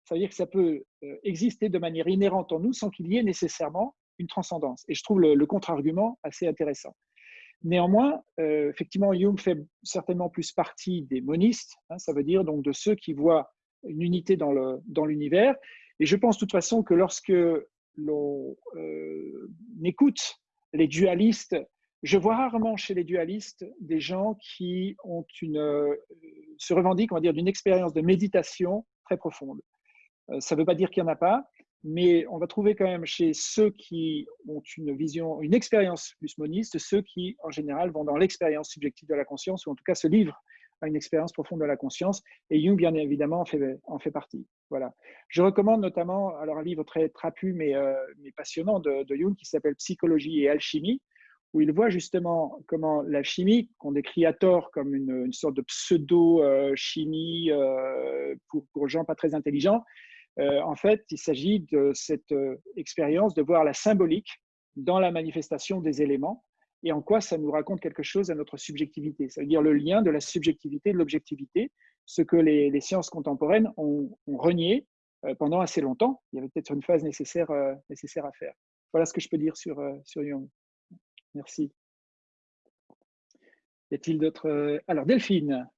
ça veut dire que ça peut euh, exister de manière inhérente en nous sans qu'il y ait nécessairement une transcendance. Et je trouve le, contre-argument assez intéressant. Néanmoins, effectivement, Jung fait certainement plus partie des monistes, hein, ça veut dire donc de ceux qui voient une unité dans l'univers, et je pense de toute façon que lorsque l'on euh, écoute les dualistes, je vois rarement chez les dualistes des gens qui ont une, euh, se revendiquent, d'une expérience de méditation très profonde. Euh, ça ne veut pas dire qu'il n'y en a pas, mais on va trouver quand même chez ceux qui ont une vision, une expérience plus moniste, ceux qui, en général, vont dans l'expérience subjective de la conscience, ou en tout cas se livrent à une expérience profonde de la conscience. Et Jung, bien évidemment, en fait, en fait partie. Voilà. Je recommande notamment alors, un livre très trapu, mais, euh, mais passionnant de, Jung qui s'appelle Psychologie et alchimie, où il voit justement comment l'alchimie, qu'on décrit à tort comme une, sorte de pseudo-chimie euh, pour, pour gens pas très intelligents, euh, en fait, il s'agit de cette expérience de voir la symbolique dans la manifestation des éléments et en quoi ça nous raconte quelque chose à notre subjectivité, c'est-à-dire le lien de la subjectivité et de l'objectivité, ce que les, sciences contemporaines ont, renié euh, pendant assez longtemps. Il y avait peut-être une phase nécessaire, euh, à faire. Voilà ce que je peux dire sur, euh, sur Jung. Merci. Y a-t-il d'autres Alors, Delphine?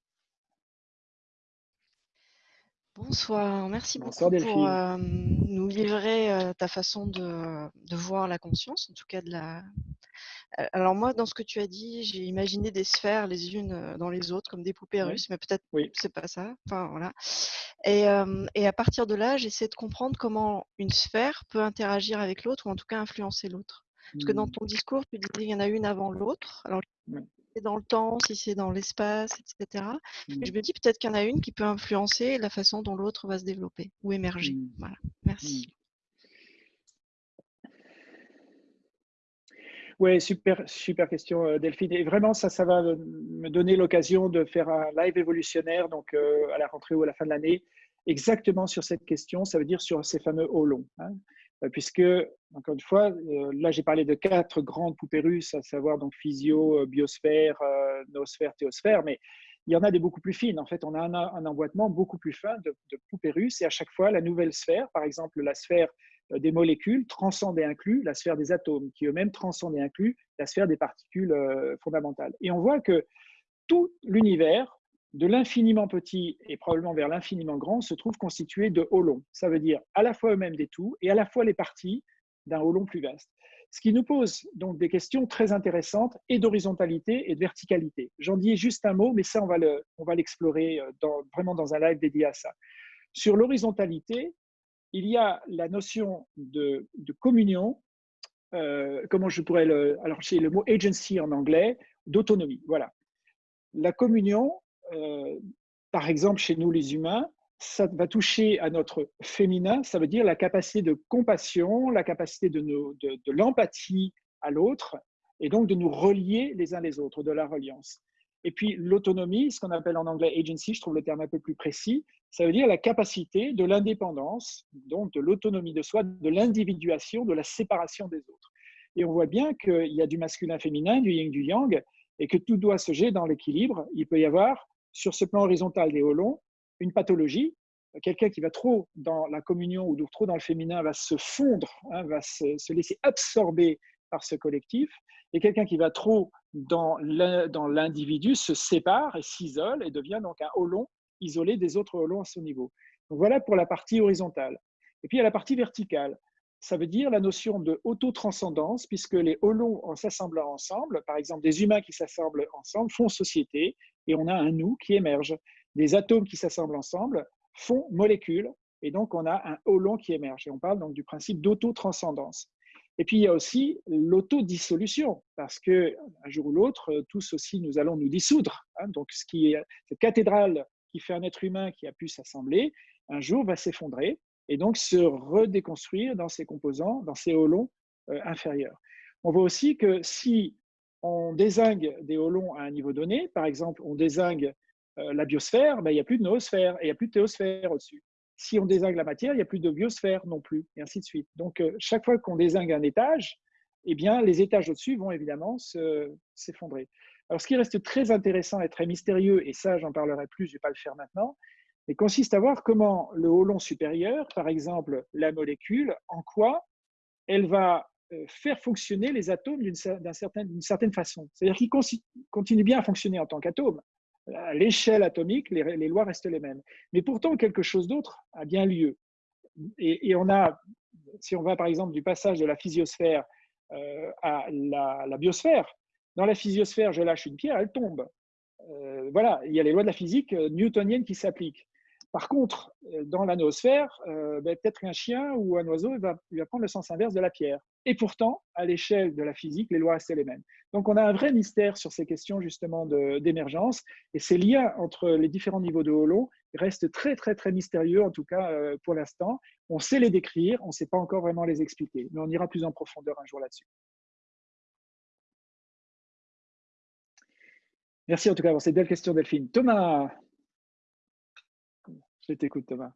Bonsoir, merci beaucoup pour nous livrer ta façon de, de, voir la conscience, en tout cas de la, alors moi, dans ce que tu as dit, j'ai imaginé des sphères les unes dans les autres, comme des poupées russes, mais peut-être oui. c'est pas ça. Enfin voilà. Et, et à partir de là, j'essaie de comprendre comment une sphère peut interagir avec l'autre, ou en tout cas influencer l'autre. Parce que dans mmh. ton discours, tu disais qu'il y en a une avant l'autre. Alors c'est dans le temps, si c'est dans l'espace, etc. Mmh. je me dis peut-être qu'il y en a une qui peut influencer la façon dont l'autre va se développer ou émerger. Mmh. Voilà. Merci. Oui, super, super question, euh, Delphine. Et vraiment, ça, ça va me donner l'occasion de faire un live évolutionnaire, donc euh, à la rentrée ou à la fin de l'année, exactement sur cette question. Ça veut dire sur ces fameux hauts longs. Hein. Euh, puisque, encore une fois, là, j'ai parlé de quatre grandes poupées russes, à savoir donc physio, biosphère, noosphère, théosphère, mais il y en a des beaucoup plus fines. En fait, on a un, emboîtement beaucoup plus fin de, de poupées russes, et à chaque fois, la nouvelle sphère, par exemple, la sphère euh, des molécules transcendent et incluent la sphère des atomes, qui eux-mêmes transcendent et incluent la sphère des particules euh, fondamentales. Et on voit que tout l'univers, de l'infiniment petit et probablement vers l'infiniment grand, se trouve constitué de holons. Ça veut dire à la fois eux-mêmes des tout et à la fois les parties d'un holon plus vaste. Ce qui nous pose donc des questions très intéressantes et d'horizontalité et de verticalité. J'en dis juste un mot, mais ça, on va l'explorer euh, vraiment dans un live dédié à ça. Sur l'horizontalité, il y a la notion de, communion, euh, comment je pourrais le... Alors, c'est le mot agency en anglais, d'autonomie. Voilà. La communion, par exemple, chez nous les humains, ça va toucher à notre féminin, ça veut dire la capacité de compassion, la capacité de, l'empathie à l'autre, et donc de nous relier les uns les autres, de la reliance. Et puis l'autonomie, ce qu'on appelle en anglais agency, je trouve le terme un peu plus précis, ça veut dire la capacité de l'indépendance, donc de l'autonomie de soi, de l'individuation, de la séparation des autres. Et on voit bien qu'il y a du masculin-féminin, du yin, du yang, et que tout doit se gérer dans l'équilibre. Il peut y avoir, sur ce plan horizontal des hauts une pathologie. Quelqu'un qui va trop dans la communion ou trop dans le féminin va se fondre, hein, va se, laisser absorber par ce collectif. Et quelqu'un qui va trop dans l'individu se sépare et s'isole et devient donc un haut isolé des autres hauts à son niveau. Donc voilà pour la partie horizontale. Et puis il y a la partie verticale. Ça veut dire la notion de auto-transcendance, puisque les holons, en s'assemblant ensemble, par exemple des humains qui s'assemblent ensemble, font société, et on a un nous qui émerge des atomes qui s'assemblent ensemble font molécules, et donc on a un holon qui émerge. Et on parle donc du principe d'auto-transcendance. Et puis il y a aussi l'autodissolution, parce que un jour ou l'autre, tous aussi, nous allons nous dissoudre. Hein. donc ce qui est, cette cathédrale qui fait un être humain qui a pu s'assembler, un jour va s'effondrer et donc se redéconstruire dans ses composants, dans ses holons euh, inférieurs. On voit aussi que si on désingue des holons à un niveau donné, par exemple, on désingue euh, la biosphère, ben, il n'y a plus de noosphère et il n'y a plus de théosphère au-dessus. Si on désingue la matière, il n'y a plus de biosphère non plus, et ainsi de suite. Donc, euh, chaque fois qu'on désingue un étage, eh bien, les étages au-dessus vont évidemment s'effondrer. Alors, ce qui reste très intéressant et très mystérieux, et ça, j'en parlerai plus, je ne vais pas le faire maintenant, mais consiste à voir comment le holon supérieur, par exemple la molécule, en quoi elle va faire fonctionner les atomes d'une certaine, certaine, façon. C'est-à-dire qu'ils continuent bien à fonctionner en tant qu'atomes, à l'échelle atomique, les, lois restent les mêmes. Mais pourtant, quelque chose d'autre a bien lieu. Et, on a, si on va par exemple du passage de la physiosphère euh, à la, biosphère, dans la physiosphère, je lâche une pierre, elle tombe. Euh, voilà, il y a les lois de la physique euh, newtonienne qui s'appliquent. Par contre, dans la noosphère, ben, peut-être qu'un chien ou un oiseau va, il va prendre le sens inverse de la pierre. Et pourtant, à l'échelle de la physique, les lois restent les mêmes. Donc, on a un vrai mystère sur ces questions justement d'émergence. Et ces liens entre les différents niveaux de holo restent très, très, très mystérieux, en tout cas euh, pour l'instant. On sait les décrire, on ne sait pas encore vraiment les expliquer. Mais on ira plus en profondeur un jour là-dessus. Merci en tout cas pour cette belle question, Delphine. Thomas, je t'écoute, Thomas.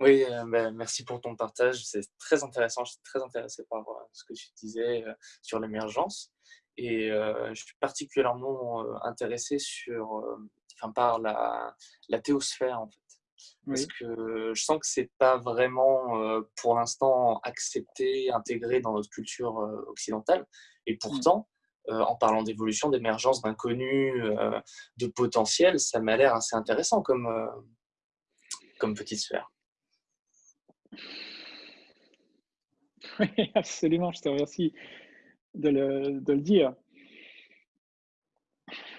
Oui, euh, ben, merci pour ton partage. C'est très intéressant. Je suis très intéressé par euh, ce que tu disais euh, sur l'émergence. Et je suis particulièrement intéressé sur, enfin, par la, la, théosphère, en fait. Parce que je sens que c'est pas vraiment, pour l'instant, accepté, intégré dans notre culture occidentale. Et mmh. pourtant, en parlant d'évolution, d'émergence, d'inconnu, de potentiel, ça m'a l'air assez intéressant comme, comme petite sphère. Oui, absolument, je te remercie de le, de le dire.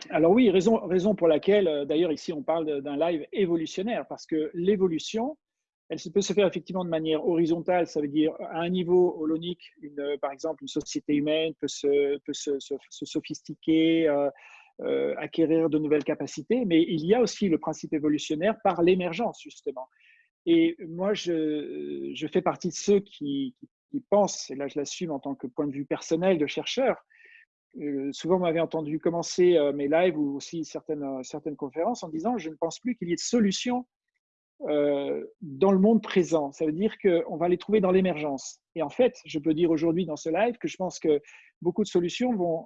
Alors oui, raison, raison pour laquelle, euh, d'ailleurs ici on parle d'un live évolutionnaire, parce que l'évolution, elle peut se faire effectivement de manière horizontale, ça veut dire à un niveau holonique, une, par exemple une société humaine peut se, sophistiquer, euh, euh, acquérir de nouvelles capacités, mais il y a aussi le principe évolutionnaire par l'émergence justement. Et moi, je, fais partie de ceux qui, pensent, et là je l'assume en tant que point de vue personnel de chercheur, euh, souvent, vous m'avez entendu commencer euh, mes lives ou aussi certaines, euh, certaines conférences en disant je ne pense plus qu'il y ait de solutions dans le monde présent. Ça veut dire qu'on va les trouver dans l'émergence. Et en fait, je peux dire aujourd'hui dans ce live que je pense que beaucoup de solutions vont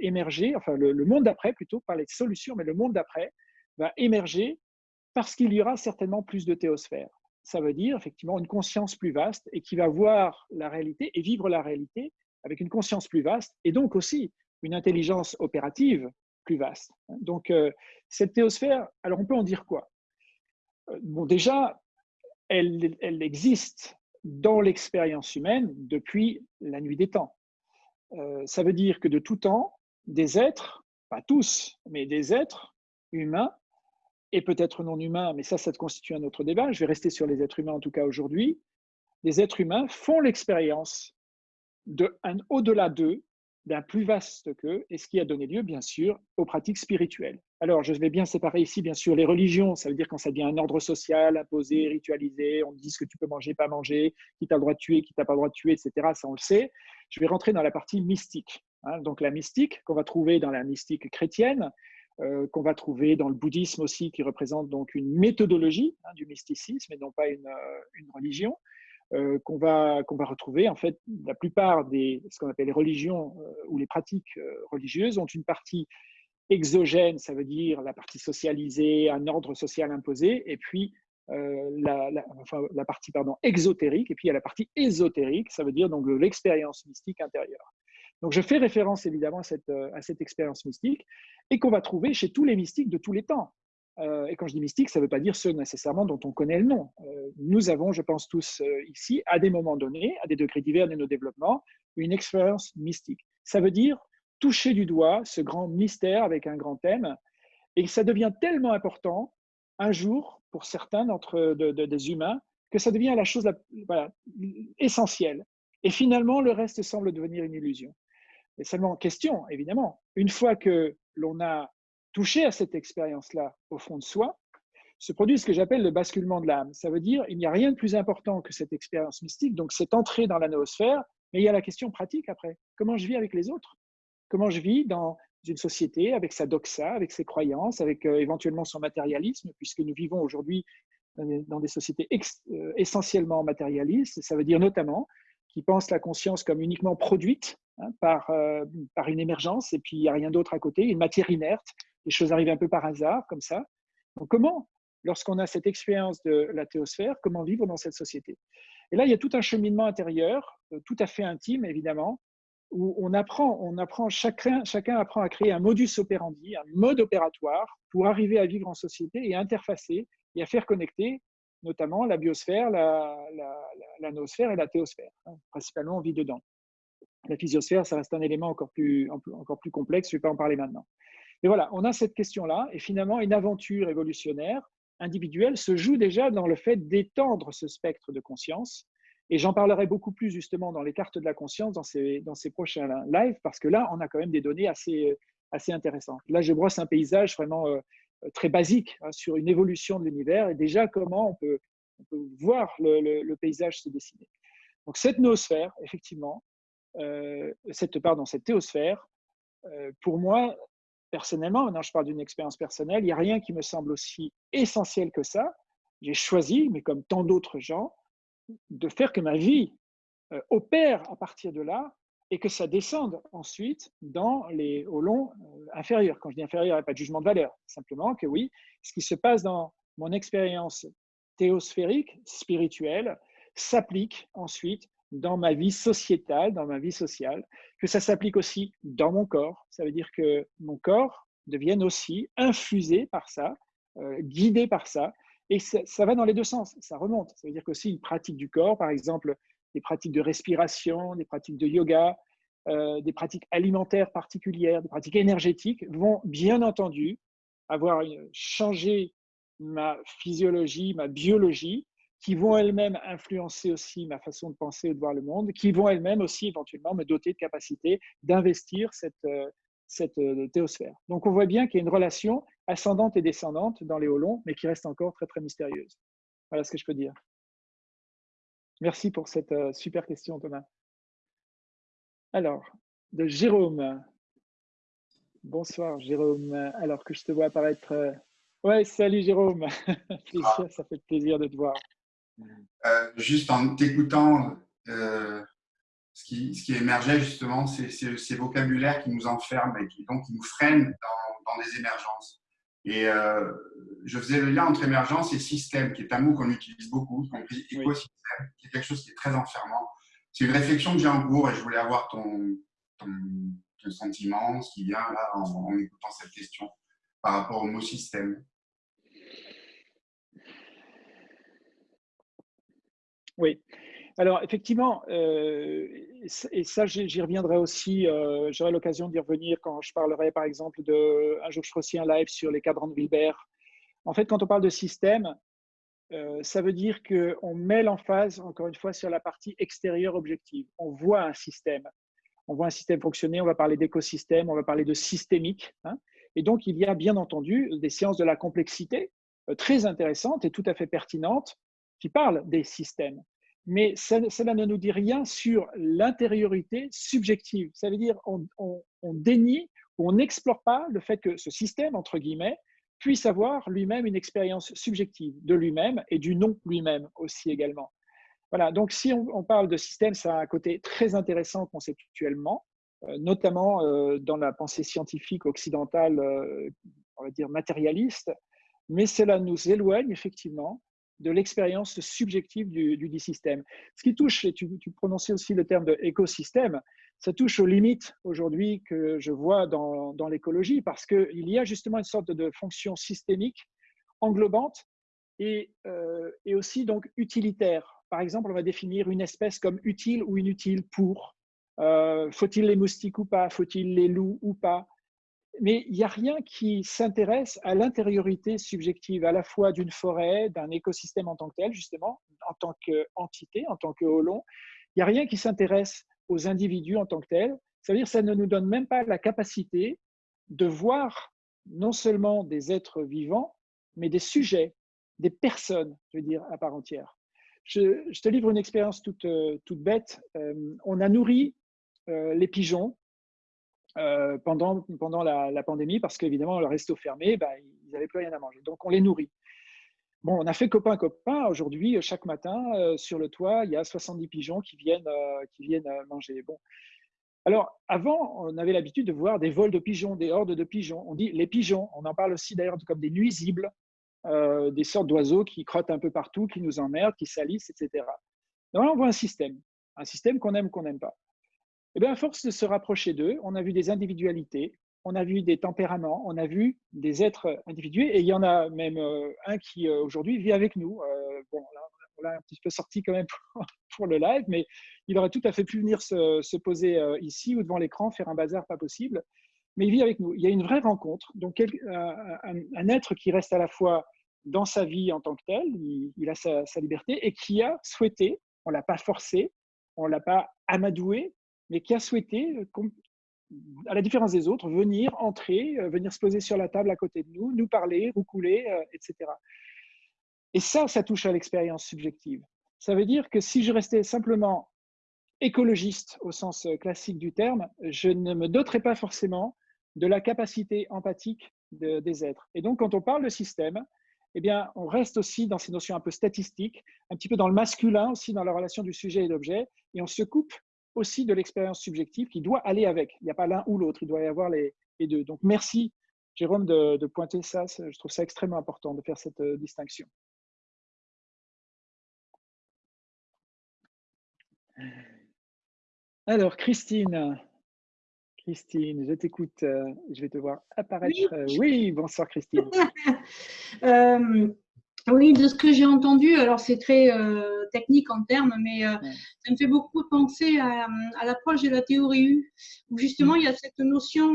émerger, enfin le, monde d'après plutôt, pas les solutions, mais le monde d'après va émerger parce qu'il y aura certainement plus de théosphère. Ça veut dire effectivement une conscience plus vaste et qui va voir la réalité et vivre la réalité avec une conscience plus vaste et donc aussi une intelligence opérative plus vaste. Donc euh, cette théosphère, alors on peut en dire quoi? euh, Bon, déjà, elle, existe dans l'expérience humaine depuis la nuit des temps. Euh, ça veut dire que de tout temps, des êtres, pas tous, mais des êtres humains et peut-être non humains, mais ça, ça constitue un autre débat. Je vais rester sur les êtres humains en tout cas aujourd'hui. Les êtres humains font l'expérience d'un au-delà d'eux, d'un plus vaste qu'eux, et ce qui a donné lieu, bien sûr, aux pratiques spirituelles. Alors, je vais bien séparer ici, bien sûr, les religions. Ça veut dire quand ça devient un ordre social, imposé, ritualisé, on dit ce que tu peux manger, pas manger, qui t'a le droit de tuer, qui t'a pas le droit de tuer, etc. Ça, on le sait. Je vais rentrer dans la partie mystique. Hein. Donc, la mystique qu'on va trouver dans la mystique chrétienne, euh, qu'on va trouver dans le bouddhisme aussi, qui représente donc une méthodologie hein, du mysticisme et non pas une, euh, religion, euh, qu'on va, qu'on va retrouver. En fait, la plupart des ce qu'on appelle les religions ou les pratiques religieuses ont une partie exogène, ça veut dire la partie socialisée, un ordre social imposé, et puis euh, la, partie exotérique, et puis il y a la partie ésotérique, ça veut dire donc l'expérience mystique intérieure. Donc je fais référence évidemment à cette, euh, expérience mystique, et qu'on va trouver chez tous les mystiques de tous les temps. Euh, et quand je dis mystique, ça ne veut pas dire ceux nécessairement dont on connaît le nom. nous avons, je pense tous ici, à des moments donnés, à des degrés divers de nos développements, une expérience mystique. Ça veut dire toucher du doigt ce grand mystère avec un grand thème. Et ça devient tellement important un jour pour certains d'entre des humains que ça devient la chose essentielle. Et finalement, le reste semble devenir une illusion. Mais seulement question, évidemment, une fois que l'on a touché à cette expérience-là au fond de soi, se produit ce que j'appelle le basculement de l'âme. Ça veut dire il n'y a rien de plus important que cette expérience mystique, donc cette entrée dans la noosphère, mais il y a la question pratique après. Comment je vis avec les autres? Comment je vis dans une société avec sa doxa, avec ses croyances, avec euh, éventuellement son matérialisme, puisque nous vivons aujourd'hui dans des sociétés euh, essentiellement matérialistes. Ça veut dire notamment qui pensent la conscience comme uniquement produite hein, par, euh, par une émergence, et puis il n'y a rien d'autre à côté, une matière inerte. Les choses arrivent un peu par hasard, comme ça. Donc comment, lorsqu'on a cette expérience de la théosphère, comment vivre dans cette société? Et là, il y a tout un cheminement intérieur, tout à fait intime, évidemment, où on apprend, on apprend chacun, chacun apprend à créer un modus operandi, un mode opératoire pour arriver à vivre en société et interfacer et à faire connecter notamment la biosphère, la, la, et la théosphère. Hein. Principalement, on vit dedans. La physiosphère, ça reste un élément encore plus, encore plus complexe, je ne vais pas en parler maintenant. Mais voilà, on a cette question-là, et finalement, une aventure évolutionnaire individuelle se joue déjà dans le fait d'étendre ce spectre de conscience et j'en parlerai beaucoup plus justement dans les cartes de la conscience dans ces, dans ces prochains lives, parce que là, on a quand même des données assez, assez intéressantes. Là, je brosse un paysage vraiment euh, très basique hein, sur une évolution de l'univers et déjà comment on peut, voir le, paysage se dessiner. Donc cette noosphère, effectivement, euh, cette, pardon, cette théosphère, euh, pour moi, personnellement, maintenant je parle d'une expérience personnelle, il n'y a rien qui me semble aussi essentiel que ça. J'ai choisi, mais comme tant d'autres gens, de faire que ma vie euh, opère à partir de là et que ça descende ensuite dans les, au long euh, inférieur. Quand je dis inférieur, il n'y a pas de jugement de valeur. Simplement que oui, ce qui se passe dans mon expérience théosphérique, spirituelle, s'applique ensuite dans ma vie sociétale, dans ma vie sociale, que ça s'applique aussi dans mon corps. Ça veut dire que mon corps devienne aussi infusé par ça, euh, guidé par ça, et ça, va dans les deux sens, ça remonte. Ça veut dire qu'aussi une pratique du corps, par exemple des pratiques de respiration, des pratiques de yoga, euh, des pratiques alimentaires particulières, des pratiques énergétiques, vont bien entendu avoir changé ma physiologie, ma biologie, qui vont elles-mêmes influencer aussi ma façon de penser et de voir le monde, qui vont elles-mêmes aussi éventuellement me doter de capacité d'investir cette, euh, euh, théosphère. Donc on voit bien qu'il y a une relation ascendante et descendante dans les hauts mais qui reste encore très très mystérieuse. Voilà ce que je peux dire. Merci pour cette euh, super question, Thomas. Alors, de Jérôme. Bonsoir, Jérôme. Alors que je te vois apparaître. Euh, ouais, salut, Jérôme. ça fait plaisir de te voir. juste en t'écoutant, ce qui, ce qui émergeait justement, c'est ces vocabulaires qui nous enferment et qui donc qui nous freinent dans, dans des émergences. Et euh, je faisais le lien entre émergence et système, qui est un mot qu'on utilise beaucoup, y compris écosystème, qui est quelque chose qui est très enfermant. C'est une réflexion que j'ai en cours et je voulais avoir ton, ton, sentiment, ce qui vient là en, en écoutant cette question par rapport au mot système. Oui, alors, effectivement, euh, et ça, j'y reviendrai aussi, euh, j'aurai l'occasion d'y revenir quand je parlerai, par exemple, de, un jour, je ferai aussi un live sur les cadrans de Wilbert. En fait, quand on parle de système, euh, ça veut dire qu'on met l'emphase, encore une fois, sur la partie extérieure objective. On voit un système. On voit un système fonctionner, on va parler d'écosystème, on va parler de systémique. Hein. Et donc, il y a bien entendu des sciences de la complexité très intéressantes et tout à fait pertinentes qui parlent des systèmes. Mais cela ne nous dit rien sur l'intériorité subjective. Ça veut dire on, dénie ou on n'explore pas le fait que ce système, entre guillemets, puisse avoir lui-même une expérience subjective de lui-même et du non lui-même aussi également. Voilà, donc si on, parle de système, ça a un côté très intéressant conceptuellement, euh, notamment euh, dans la pensée scientifique occidentale, euh, on va dire matérialiste, mais cela nous éloigne effectivement de l'expérience subjective du, du, système. Ce qui touche, et tu, tu prononçais aussi le terme d'écosystème, ça touche aux limites aujourd'hui que je vois dans, dans l'écologie, parce qu'il y a justement une sorte de fonction systémique englobante et, et aussi donc utilitaire par exemple, on va définir une espèce comme utile ou inutile pour. Euh, faut-il les moustiques ou pas? Faut-il les loups ou pas? Mais il n'y a rien qui s'intéresse à l'intériorité subjective à la fois d'une forêt, d'un écosystème en tant que tel, justement, en tant qu'entité, en tant que holon. Il n'y a rien qui s'intéresse aux individus en tant que tels. Ça veut dire que ça ne nous donne même pas la capacité de voir non seulement des êtres vivants, mais des sujets, des personnes, je veux dire, à part entière. Je, te livre une expérience toute, euh, toute bête. Euh, on a nourri euh, les pigeons pendant, pendant la, pandémie parce qu'évidemment, le resto fermé, bah, ils n'avaient plus rien à manger. Donc, on les nourrit. Bon, on a fait copain-copain. Aujourd'hui, chaque matin, sur le toit, il y a 70 pigeons qui viennent, qui viennent manger. Bon. Alors, avant, on avait l'habitude de voir des vols de pigeons, des hordes de pigeons. On dit les pigeons. On en parle aussi d'ailleurs comme des nuisibles. Euh, des sortes d'oiseaux qui crottent un peu partout, qui nous emmerdent, qui salissent, etc. Donc là, on voit un système, un système qu'on aime, qu'on n'aime pas. Et eh bien, à force de se rapprocher d'eux, on a vu des individualités, on a vu des tempéraments, on a vu des êtres individués, et il y en a même euh, un qui euh, aujourd'hui vit avec nous. bon, là, on l'a un petit peu sorti quand même pour, le live, mais il aurait tout à fait pu venir se, poser ici ou devant l'écran, faire un bazar pas possible mais il vit avec nous. Il y a une vraie rencontre, donc un, être qui reste à la fois dans sa vie en tant que tel, il, a sa, liberté, et qui a souhaité, on ne l'a pas forcé, on ne l'a pas amadoué, mais qui a souhaité, à la différence des autres, venir, entrer, euh, venir se poser sur la table à côté de nous, nous parler, roucouler, euh, etc. Et ça, ça touche à l'expérience subjective. Ça veut dire que si je restais simplement écologiste au sens euh, classique du terme, je ne me doterais pas forcément de la capacité empathique des êtres. Et donc, quand on parle de système, eh bien, on reste aussi dans ces notions un peu statistiques, un petit peu dans le masculin aussi, dans la relation du sujet et l'objet, et on se coupe aussi de l'expérience subjective qui doit aller avec. Il n'y a pas l'un ou l'autre, il doit y avoir les, deux. Donc, merci, Jérôme, de, de, pointer ça. Je trouve ça extrêmement important de faire cette euh, distinction. Alors, Christine, Christine, je t'écoute. Euh, je vais te voir apparaître. Oui, bonsoir Christine. Euh, oui, de ce que j'ai entendu, alors c'est très euh, technique en termes, mais ça me fait beaucoup penser à, l'approche de la théorie U, où justement mm. il y a cette notion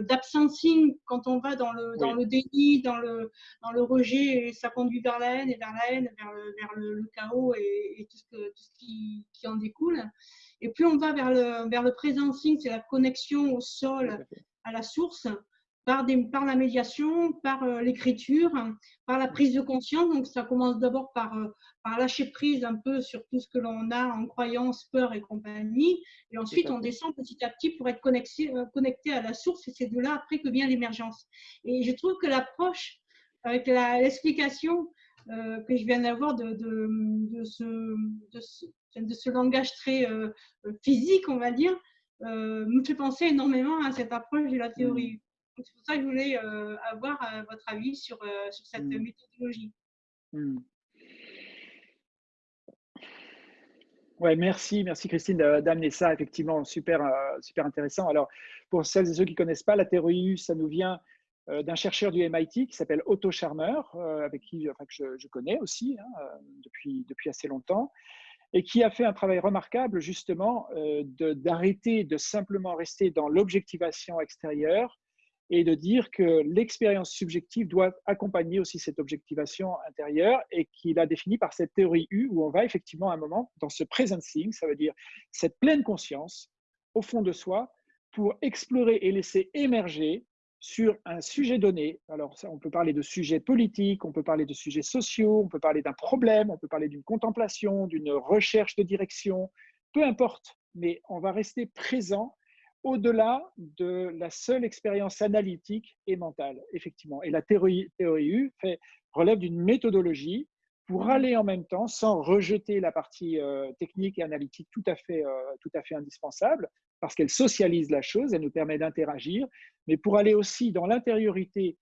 d'absencing quand on va dans le, dans le déni, dans le, dans le rejet, et ça conduit vers la haine et vers la haine, vers le, vers le, chaos et, tout, ce, tout ce qui, qui en découle. Et plus on va vers le, vers le signe, c'est la connexion au sol, à la source, par, des, par la médiation, par euh, l'écriture, par la prise de conscience. Donc, ça commence d'abord par, euh, par lâcher prise un peu sur tout ce que l'on a en croyance, peur et compagnie. Et ensuite, on descend petit à petit pour être connecté, euh, connecté à la source. Et c'est de là après que vient l'émergence. Et je trouve que l'approche, avec l'explication que je viens d'avoir de, de, de, ce, de, ce, de ce langage très physique, on va dire, euh, me fait penser énormément à cette approche de la théorie. C'est pour ça que je voulais avoir votre avis sur, sur cette mm. méthodologie. Mm. Ouais, merci, merci Christine d'amener ça, effectivement, super, super intéressant. Alors, pour celles et ceux qui ne connaissent pas, la théorie ça nous vient d'un chercheur du MIT qui s'appelle Otto Scharmer, avec qui enfin, que je, je, connais aussi hein, depuis, depuis assez longtemps, et qui a fait un travail remarquable justement euh, d'arrêter de, simplement rester dans l'objectivation extérieure et de dire que l'expérience subjective doit accompagner aussi cette objectivation intérieure et qu'il a défini par cette théorie U où on va effectivement à un moment dans ce presencing, ça veut dire cette pleine conscience au fond de soi pour explorer et laisser émerger sur un sujet donné. Alors, on peut parler de sujets politiques, on peut parler de sujets sociaux, on peut parler d'un problème, on peut parler d'une contemplation, d'une recherche de direction, peu importe, mais on va rester présent au-delà de la seule expérience analytique et mentale, effectivement. Et la théorie, théorie U fait, relève d'une méthodologie pour mmh. aller en même temps, sans rejeter la partie euh, technique et analytique tout à fait, euh, tout à fait indispensable, parce qu'elle socialise la chose, elle nous permet d'interagir, mais pour aller aussi dans l'intériorité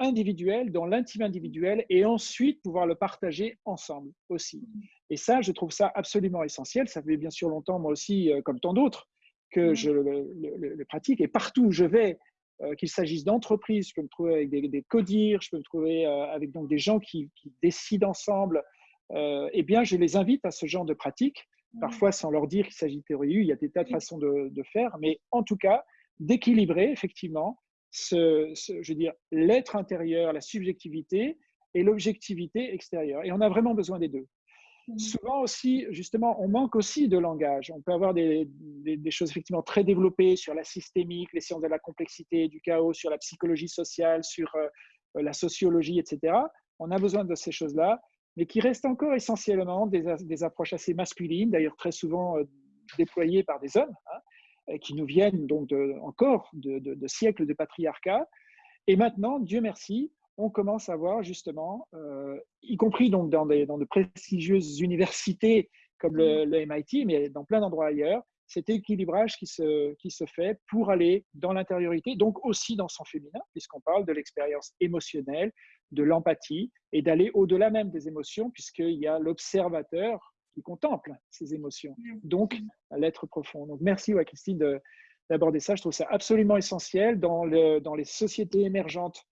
individuelle, dans l'intime individuel, et ensuite pouvoir le partager ensemble aussi. Et ça, je trouve ça absolument essentiel. Ça fait bien sûr longtemps, moi aussi, euh, comme tant d'autres, que je le, pratique. Et partout où je vais, euh, qu'il s'agisse d'entreprises, je peux me trouver avec des, des codires, je peux me trouver euh, avec donc des gens qui, décident ensemble, eh bien, je les invite à ce genre de pratique parfois sans leur dire qu'il s'agit de théorie U, il y a des tas de façons de, faire, mais en tout cas, d'équilibrer effectivement ce, je veux dire, l'être intérieur, la subjectivité et l'objectivité extérieure. Et on a vraiment besoin des deux. Souvent aussi, justement, on manque aussi de langage. On peut avoir des, choses effectivement très développées sur la systémique, les sciences de la complexité, du chaos, sur la psychologie sociale, sur euh, la sociologie, etc. On a besoin de ces choses-là mais qui restent encore essentiellement des, approches assez masculines, d'ailleurs très souvent euh, déployées par des hommes, hein, qui nous viennent donc encore de, siècles de patriarcat. Et maintenant, Dieu merci, on commence à voir justement, euh, y compris donc dans, des, dans de prestigieuses universités comme le, le MIT, mais dans plein d'endroits ailleurs, cet équilibrage qui se, qui se fait pour aller dans l'intériorité, donc aussi dans son féminin, puisqu'on parle de l'expérience émotionnelle, de l'empathie, et d'aller au-delà même des émotions, puisqu'il y a l'observateur qui contemple ces émotions, donc l'être profond. Donc merci à Christine d'aborder ça, je trouve ça absolument essentiel dans, le, dans les sociétés émergentes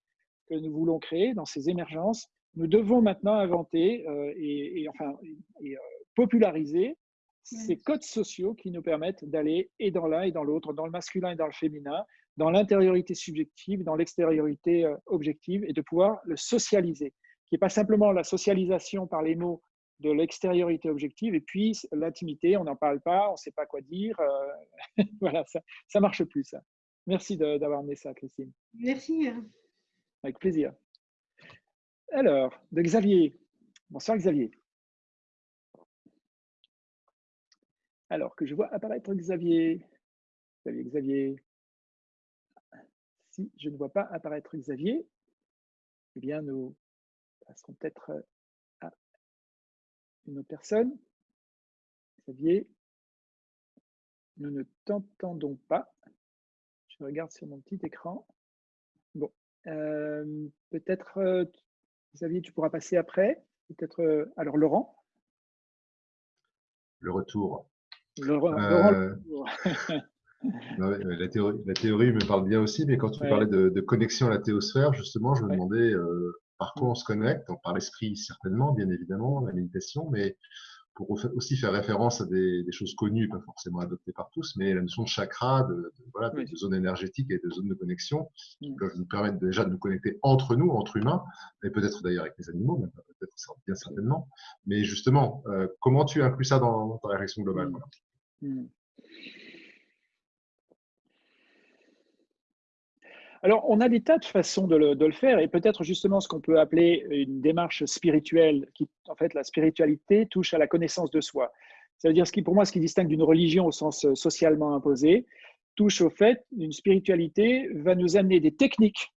que nous voulons créer, dans ces émergences. Nous devons maintenant inventer euh, et, enfin, et, euh, populariser ces codes sociaux qui nous permettent d'aller et dans l'un et dans l'autre, dans le masculin et dans le féminin, dans l'intériorité subjective, dans l'extériorité euh, objective, et de pouvoir le socialiser, qui n'est pas simplement la socialisation par les mots de l'extériorité objective, et puis l'intimité, on n'en parle pas, on ne sait pas quoi dire. Euh, voilà, ça ne marche plus, ça. Merci d'avoir amené ça, Christine. Merci. Avec plaisir. Alors, de Xavier. Bonsoir, Xavier. Alors que je vois apparaître Xavier. Xavier, Xavier. Si je ne vois pas apparaître Xavier, eh bien, nous passerons peut-être à une autre personne. Xavier, nous ne t'entendons pas. Je regarde sur mon petit écran. Bon, peut-être, Xavier, tu pourras passer après. Peut-être, alors Laurent. Le retour. La, théorie, la théorie me parle bien aussi, mais quand tu parlais de, connexion à la théosphère, justement, je me demandais euh, par quoi on se connecte, par l'esprit certainement, bien évidemment, la méditation, mais pour aussi faire référence à des, choses connues, pas forcément adoptées par tous, mais la notion de chakra, de, voilà, de, zone énergétique et de zone de connexion qui peuvent nous permettre déjà de nous connecter entre nous, entre humains, et peut-être d'ailleurs avec les animaux, peut-être bien certainement. Mais justement, euh, comment tu inclus ça dans, ta réflexion globale Hmm. Alors, on a des tas de façons de le, faire et peut-être justement ce qu'on peut appeler une démarche spirituelle, qui, en fait, la spiritualité touche à la connaissance de soi. Ça veut dire, pour moi, ce qui distingue d'une religion au sens euh, socialement imposé, touche au fait d'une spiritualité va nous amener des techniques,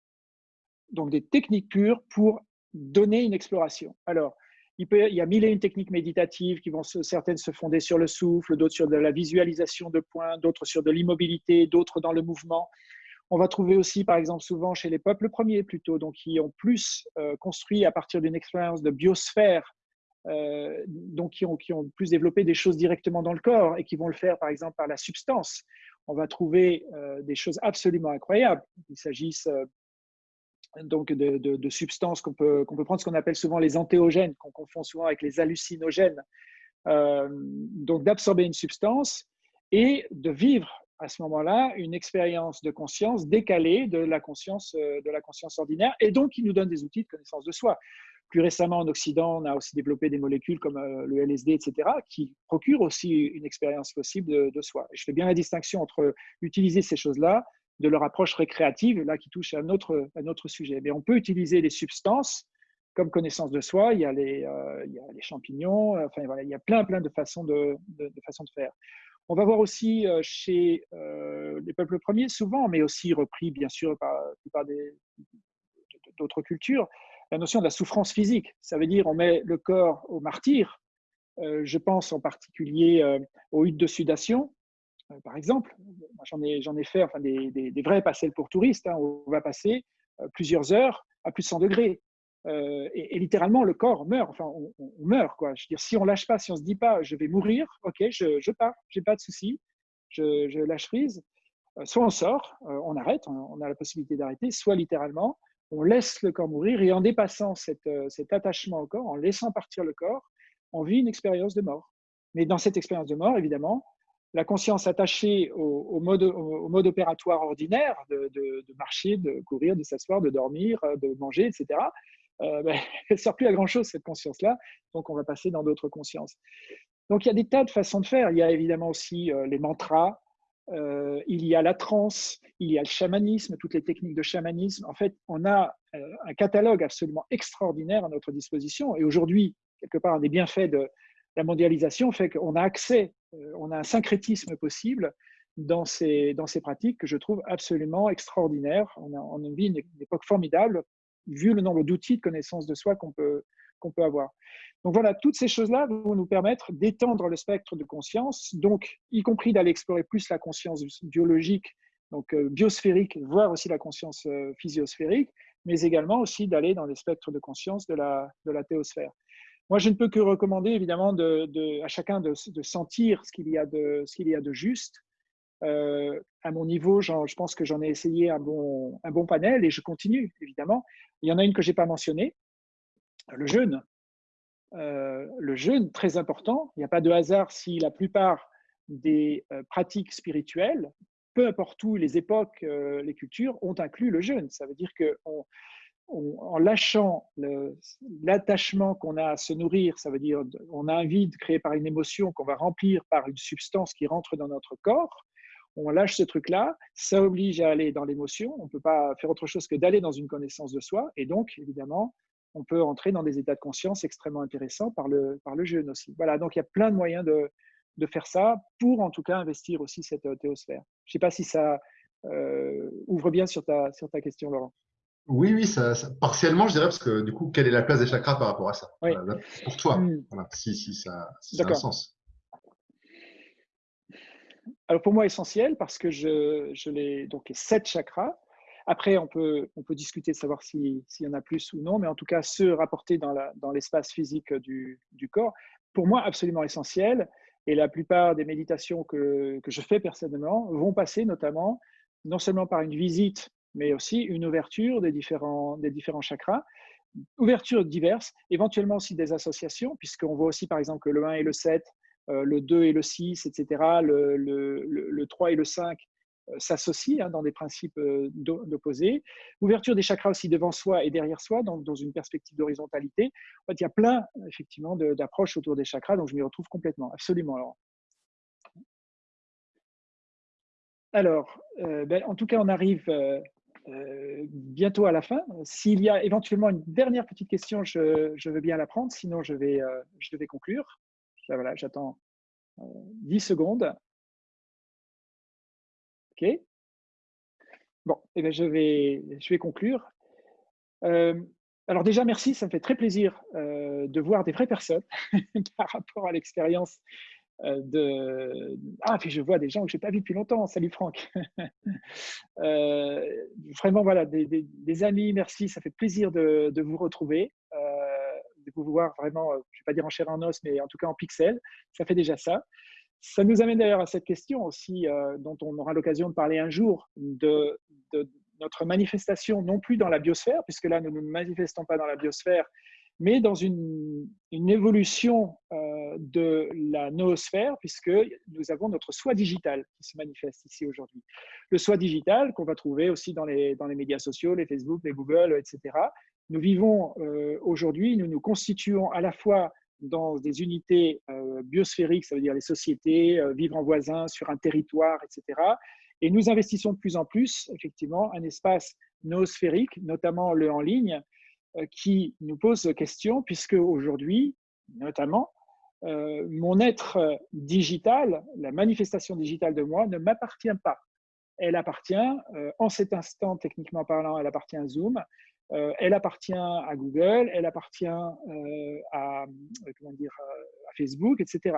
donc des techniques pures pour donner une exploration. Alors, il, peut, il, y a mille et une techniques méditatives qui vont certaines se fonder sur le souffle, d'autres sur de la visualisation de points, d'autres sur de l'immobilité, d'autres dans le mouvement. On va trouver aussi, par exemple, souvent chez les peuples premiers plutôt, donc qui ont plus euh, construit à partir d'une expérience de biosphère, euh, donc qui ont, plus développé des choses directement dans le corps et qui vont le faire, par exemple, par la substance. On va trouver euh, des choses absolument incroyables. Il s'agisse donc de, substances qu'on peut, peut prendre, ce qu'on appelle souvent les antéogènes, qu'on confond souvent avec les hallucinogènes. Donc d'absorber une substance et de vivre à ce moment-là une expérience de conscience décalée de la conscience, euh, de la conscience ordinaire et donc qui nous donne des outils de connaissance de soi. Plus récemment, en Occident, on a aussi développé des molécules comme euh, le LSD, etc., qui procurent aussi une expérience possible de, de soi. Je fais bien la distinction entre utiliser ces choses-là de leur approche récréative, là qui touche à un autre, un autre sujet. Mais on peut utiliser les substances comme connaissance de soi, il y a les, euh, il y a les champignons, enfin voilà, il y a plein, plein de façons de, de, façons de faire. On va voir aussi euh, chez euh, les peuples premiers, souvent, mais aussi repris bien sûr par, d'autres cultures, la notion de la souffrance physique. Ça veut dire on met le corps au martyr. je pense en particulier aux huttes de sudation, par exemple. J'en ai, fait des, des, passels pour touristes. Hein. on va passer plusieurs heures à plus de 100 degrés. Euh, et, littéralement, le corps meurt. Enfin, on, meurt, quoi. Je veux dire, si on lâche pas, si on se dit pas, je vais mourir, ok, je, je pars, j'ai pas de souci, je, je, lâche prise. Euh, soit on sort, euh, on arrête, on, a la possibilité d'arrêter, soit littéralement, on laisse le corps mourir et en dépassant cet attachement au corps, en laissant partir le corps, on vit une expérience de mort. Mais dans cette expérience de mort, évidemment, la conscience attachée au, mode, opératoire ordinaire de, marcher, de courir, de s'asseoir, de dormir, de manger, etc., euh, ben, elle ne sert plus à grand-chose, cette conscience-là. Donc, on va passer dans d'autres consciences. Donc, il y a des tas de façons de faire. Il y a évidemment aussi euh, les mantras, euh, il y a la transe, il y a le chamanisme, toutes les techniques de chamanisme. En fait, on a un catalogue absolument extraordinaire à notre disposition. Et aujourd'hui, quelque part, un des bienfaits de la mondialisation fait qu'on a accès, on a un syncrétisme possible dans ces, dans ces pratiques que je trouve absolument extraordinaires. On, vit une époque formidable vu le nombre d'outils de connaissance de soi qu'on peut, qu'on peut avoir. Donc voilà, toutes ces choses-là vont nous permettre d'étendre le spectre de conscience, donc y compris d'aller explorer plus la conscience biologique, donc euh, biosphérique, voire aussi la conscience euh, physiosphérique, mais également aussi d'aller dans les spectres de conscience de la, de la théosphère. Moi, je ne peux que recommander évidemment de, de, à chacun de, sentir ce qu'il y, ce qu'il y a de juste, euh, à mon niveau, je pense que j'en ai essayé un bon, panel et je continue, évidemment. Il y en a une que je n'ai pas mentionnée, le jeûne. Euh, le jeûne, très important. Il n'y a pas de hasard si la plupart des euh, pratiques spirituelles, peu importe où les époques, les cultures, ont inclus le jeûne. Ça veut dire qu'en en lâchant l'attachement qu'on a à se nourrir, ça veut dire on a un vide créé par une émotion qu'on va remplir par une substance qui rentre dans notre corps, on lâche ce truc-là, ça oblige à aller dans l'émotion, on ne peut pas faire autre chose que d'aller dans une connaissance de soi, et donc, évidemment, on peut entrer dans des états de conscience extrêmement intéressants par le, par le jeûne aussi. Voilà, donc il y a plein de moyens de, de faire ça pour en tout cas investir aussi cette euh, théosphère. Je ne sais pas si ça euh, ouvre bien sur ta, sur ta question, Laurent. Oui, oui, ça, partiellement, je dirais, parce que du coup, quelle est la place des chakras par rapport à ça? Pour toi, hmm. si, si, ça, si ça a un sens. Alors pour moi, essentiel parce que je, les, donc les sept chakras. Après, on peut, on peut discuter de savoir s'il y en a plus ou non, mais en tout cas, ceux rapportés dans l'espace physique du, corps, pour moi, absolument essentiel. Et la plupart des méditations que, que je fais personnellement vont passer notamment non seulement par une visite, mais aussi une ouverture des différents, des différents chakras ouverture diverses, éventuellement aussi des associations, puisqu'on voit aussi par exemple que le 1 et le 7 euh, le 2 et le 6, etc., le, le, le 3 et le 5 euh, s'associent hein, dans des principes euh, d'opposés. Ouverture des chakras aussi devant soi et derrière soi, dans, dans une perspective d'horizontalité. En fait, il y a plein, effectivement, d'approches autour des chakras, donc je m'y retrouve complètement, absolument. Alors, alors ben, en tout cas, on arrive bientôt à la fin. S'il y a éventuellement une dernière petite question, je, veux bien la prendre, sinon je vais conclure. Voilà, j'attends 10 euh, secondes. OK. Bon, eh bien je, vais, je vais conclure. Alors déjà, merci, ça me fait très plaisir de voir des vraies personnes par rapport à l'expérience de... Ah, puis je vois des gens que je n'ai pas vus depuis longtemps. Salut Franck. vraiment, voilà, des, amis, merci, ça fait plaisir de, de vous retrouver de pouvoir vraiment, euh, je ne vais pas dire en chair en os, mais en tout cas en pixels. Ça fait déjà ça. Ça nous amène d'ailleurs à cette question aussi, euh, dont on aura l'occasion de parler un jour, de, notre manifestation, non plus dans la biosphère, puisque là, nous ne manifestons pas dans la biosphère, mais dans une, évolution euh, de la noosphère, puisque nous avons notre soi digital qui se manifeste ici aujourd'hui. Le soi digital qu'on va trouver aussi dans les médias sociaux, les Facebook, les Google, etc., nous vivons euh, aujourd'hui, nous nous constituons à la fois dans des unités euh, biosphériques, ça veut dire les sociétés, euh, vivre en voisin sur un territoire, etc. Et nous investissons de plus en plus, effectivement, un espace noosphérique, notamment le en ligne, qui nous pose question, puisque aujourd'hui, notamment, mon être digital, la manifestation digitale de moi, ne m'appartient pas. Elle appartient, en cet instant, techniquement parlant, elle appartient à Zoom, elle appartient à Google, elle appartient à, comment dire, à Facebook, etc.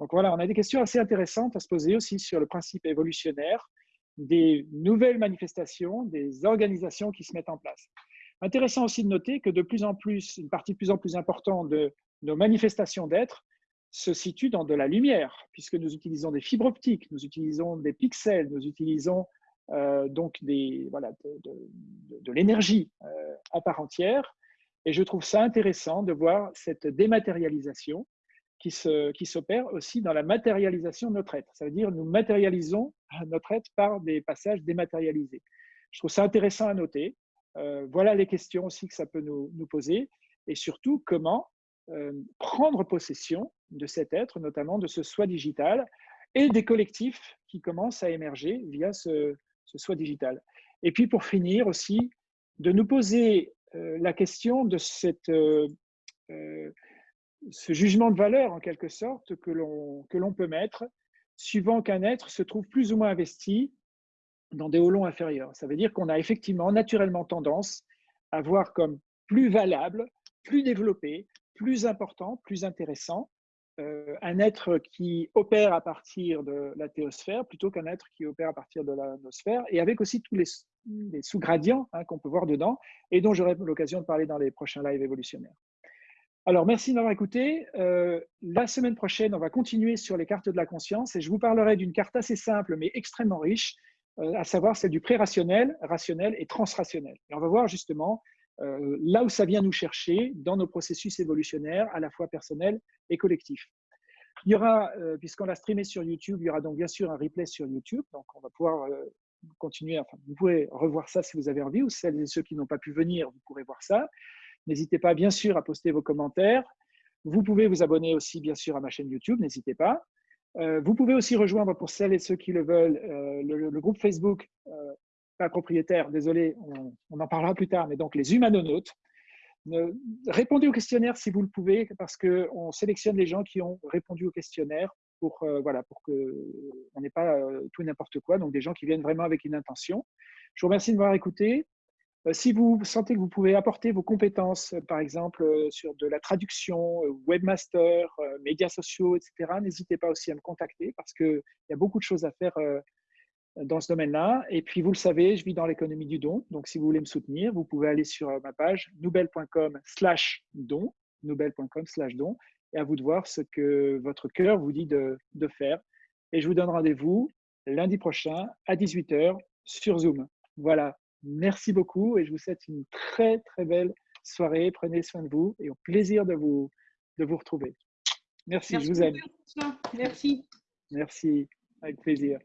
Donc voilà, on a des questions assez intéressantes à se poser aussi sur le principe évolutionnaire des nouvelles manifestations, des organisations qui se mettent en place. Intéressant aussi de noter que de plus en plus, une partie de plus en plus importante de nos manifestations d'être se situe dans de la lumière, puisque nous utilisons des fibres optiques, nous utilisons des pixels, nous utilisons euh, donc des, voilà, de, l'énergie euh, à part entière. Et je trouve ça intéressant de voir cette dématérialisation qui s'opère qui aussi dans la matérialisation de notre être. Ça veut dire nous matérialisons notre être par des passages dématérialisés. Je trouve ça intéressant à noter. Euh, voilà les questions aussi que ça peut nous, poser et surtout comment euh, prendre possession de cet être, notamment de ce soi digital et des collectifs qui commencent à émerger via ce, soi digital. Et puis pour finir aussi, de nous poser euh, la question de cette, ce jugement de valeur en quelque sorte que l'on peut mettre suivant qu'un être se trouve plus ou moins investi dans des hauts inférieurs. Ça veut dire qu'on a effectivement naturellement tendance à voir comme plus valable, plus développé, plus important, plus intéressant, euh, un être qui opère à partir de la théosphère plutôt qu'un être qui opère à partir de la nosphère, et avec aussi tous les, sous-gradients hein, qu'on peut voir dedans, et dont j'aurai l'occasion de parler dans les prochains lives évolutionnaires. Alors, merci d'avoir écouté. Euh, la semaine prochaine, on va continuer sur les cartes de la conscience, et je vous parlerai d'une carte assez simple, mais extrêmement riche, euh, à savoir celle du pré-rationnel, rationnel et transrationnel. Et on va voir justement euh, là où ça vient nous chercher dans nos processus évolutionnaires, à la fois personnels et collectifs. Il y aura, euh, puisqu'on l'a streamé sur YouTube, il y aura donc bien sûr un replay sur YouTube, donc on va pouvoir continuer, enfin vous pouvez revoir ça si vous avez envie, ou celles et ceux qui n'ont pas pu venir, vous pourrez voir ça. N'hésitez pas bien sûr à poster vos commentaires. Vous pouvez vous abonner aussi bien sûr à ma chaîne YouTube, n'hésitez pas. Euh, vous pouvez aussi rejoindre, pour celles et ceux qui le veulent, euh, le, groupe Facebook, euh, pas propriétaire, désolé, on, en parlera plus tard, mais donc les humanonautes. répondez au questionnaire si vous le pouvez, parce qu'on sélectionne les gens qui ont répondu au questionnaire pour, voilà, pour qu'on n'ait pas tout et n'importe quoi, donc des gens qui viennent vraiment avec une intention. Je vous remercie de m'avoir écouté. Euh, si vous sentez que vous pouvez apporter vos compétences, euh, par exemple euh, sur de la traduction, webmaster, médias sociaux, etc., n'hésitez pas aussi à me contacter parce qu'il y a beaucoup de choses à faire dans ce domaine-là. Et puis, vous le savez, je vis dans l'économie du don. Donc, si vous voulez me soutenir, vous pouvez aller sur ma page nouvelle.com slash don, nouvelle.com slash don, et à vous de voir ce que votre cœur vous dit de, de faire. Et je vous donne rendez-vous lundi prochain à 18h sur Zoom. Voilà, Merci beaucoup et je vous souhaite une très très belle soirée. Prenez soin de vous et au plaisir de vous, de vous retrouver. Merci, je vous aime. Merci. Merci, avec plaisir.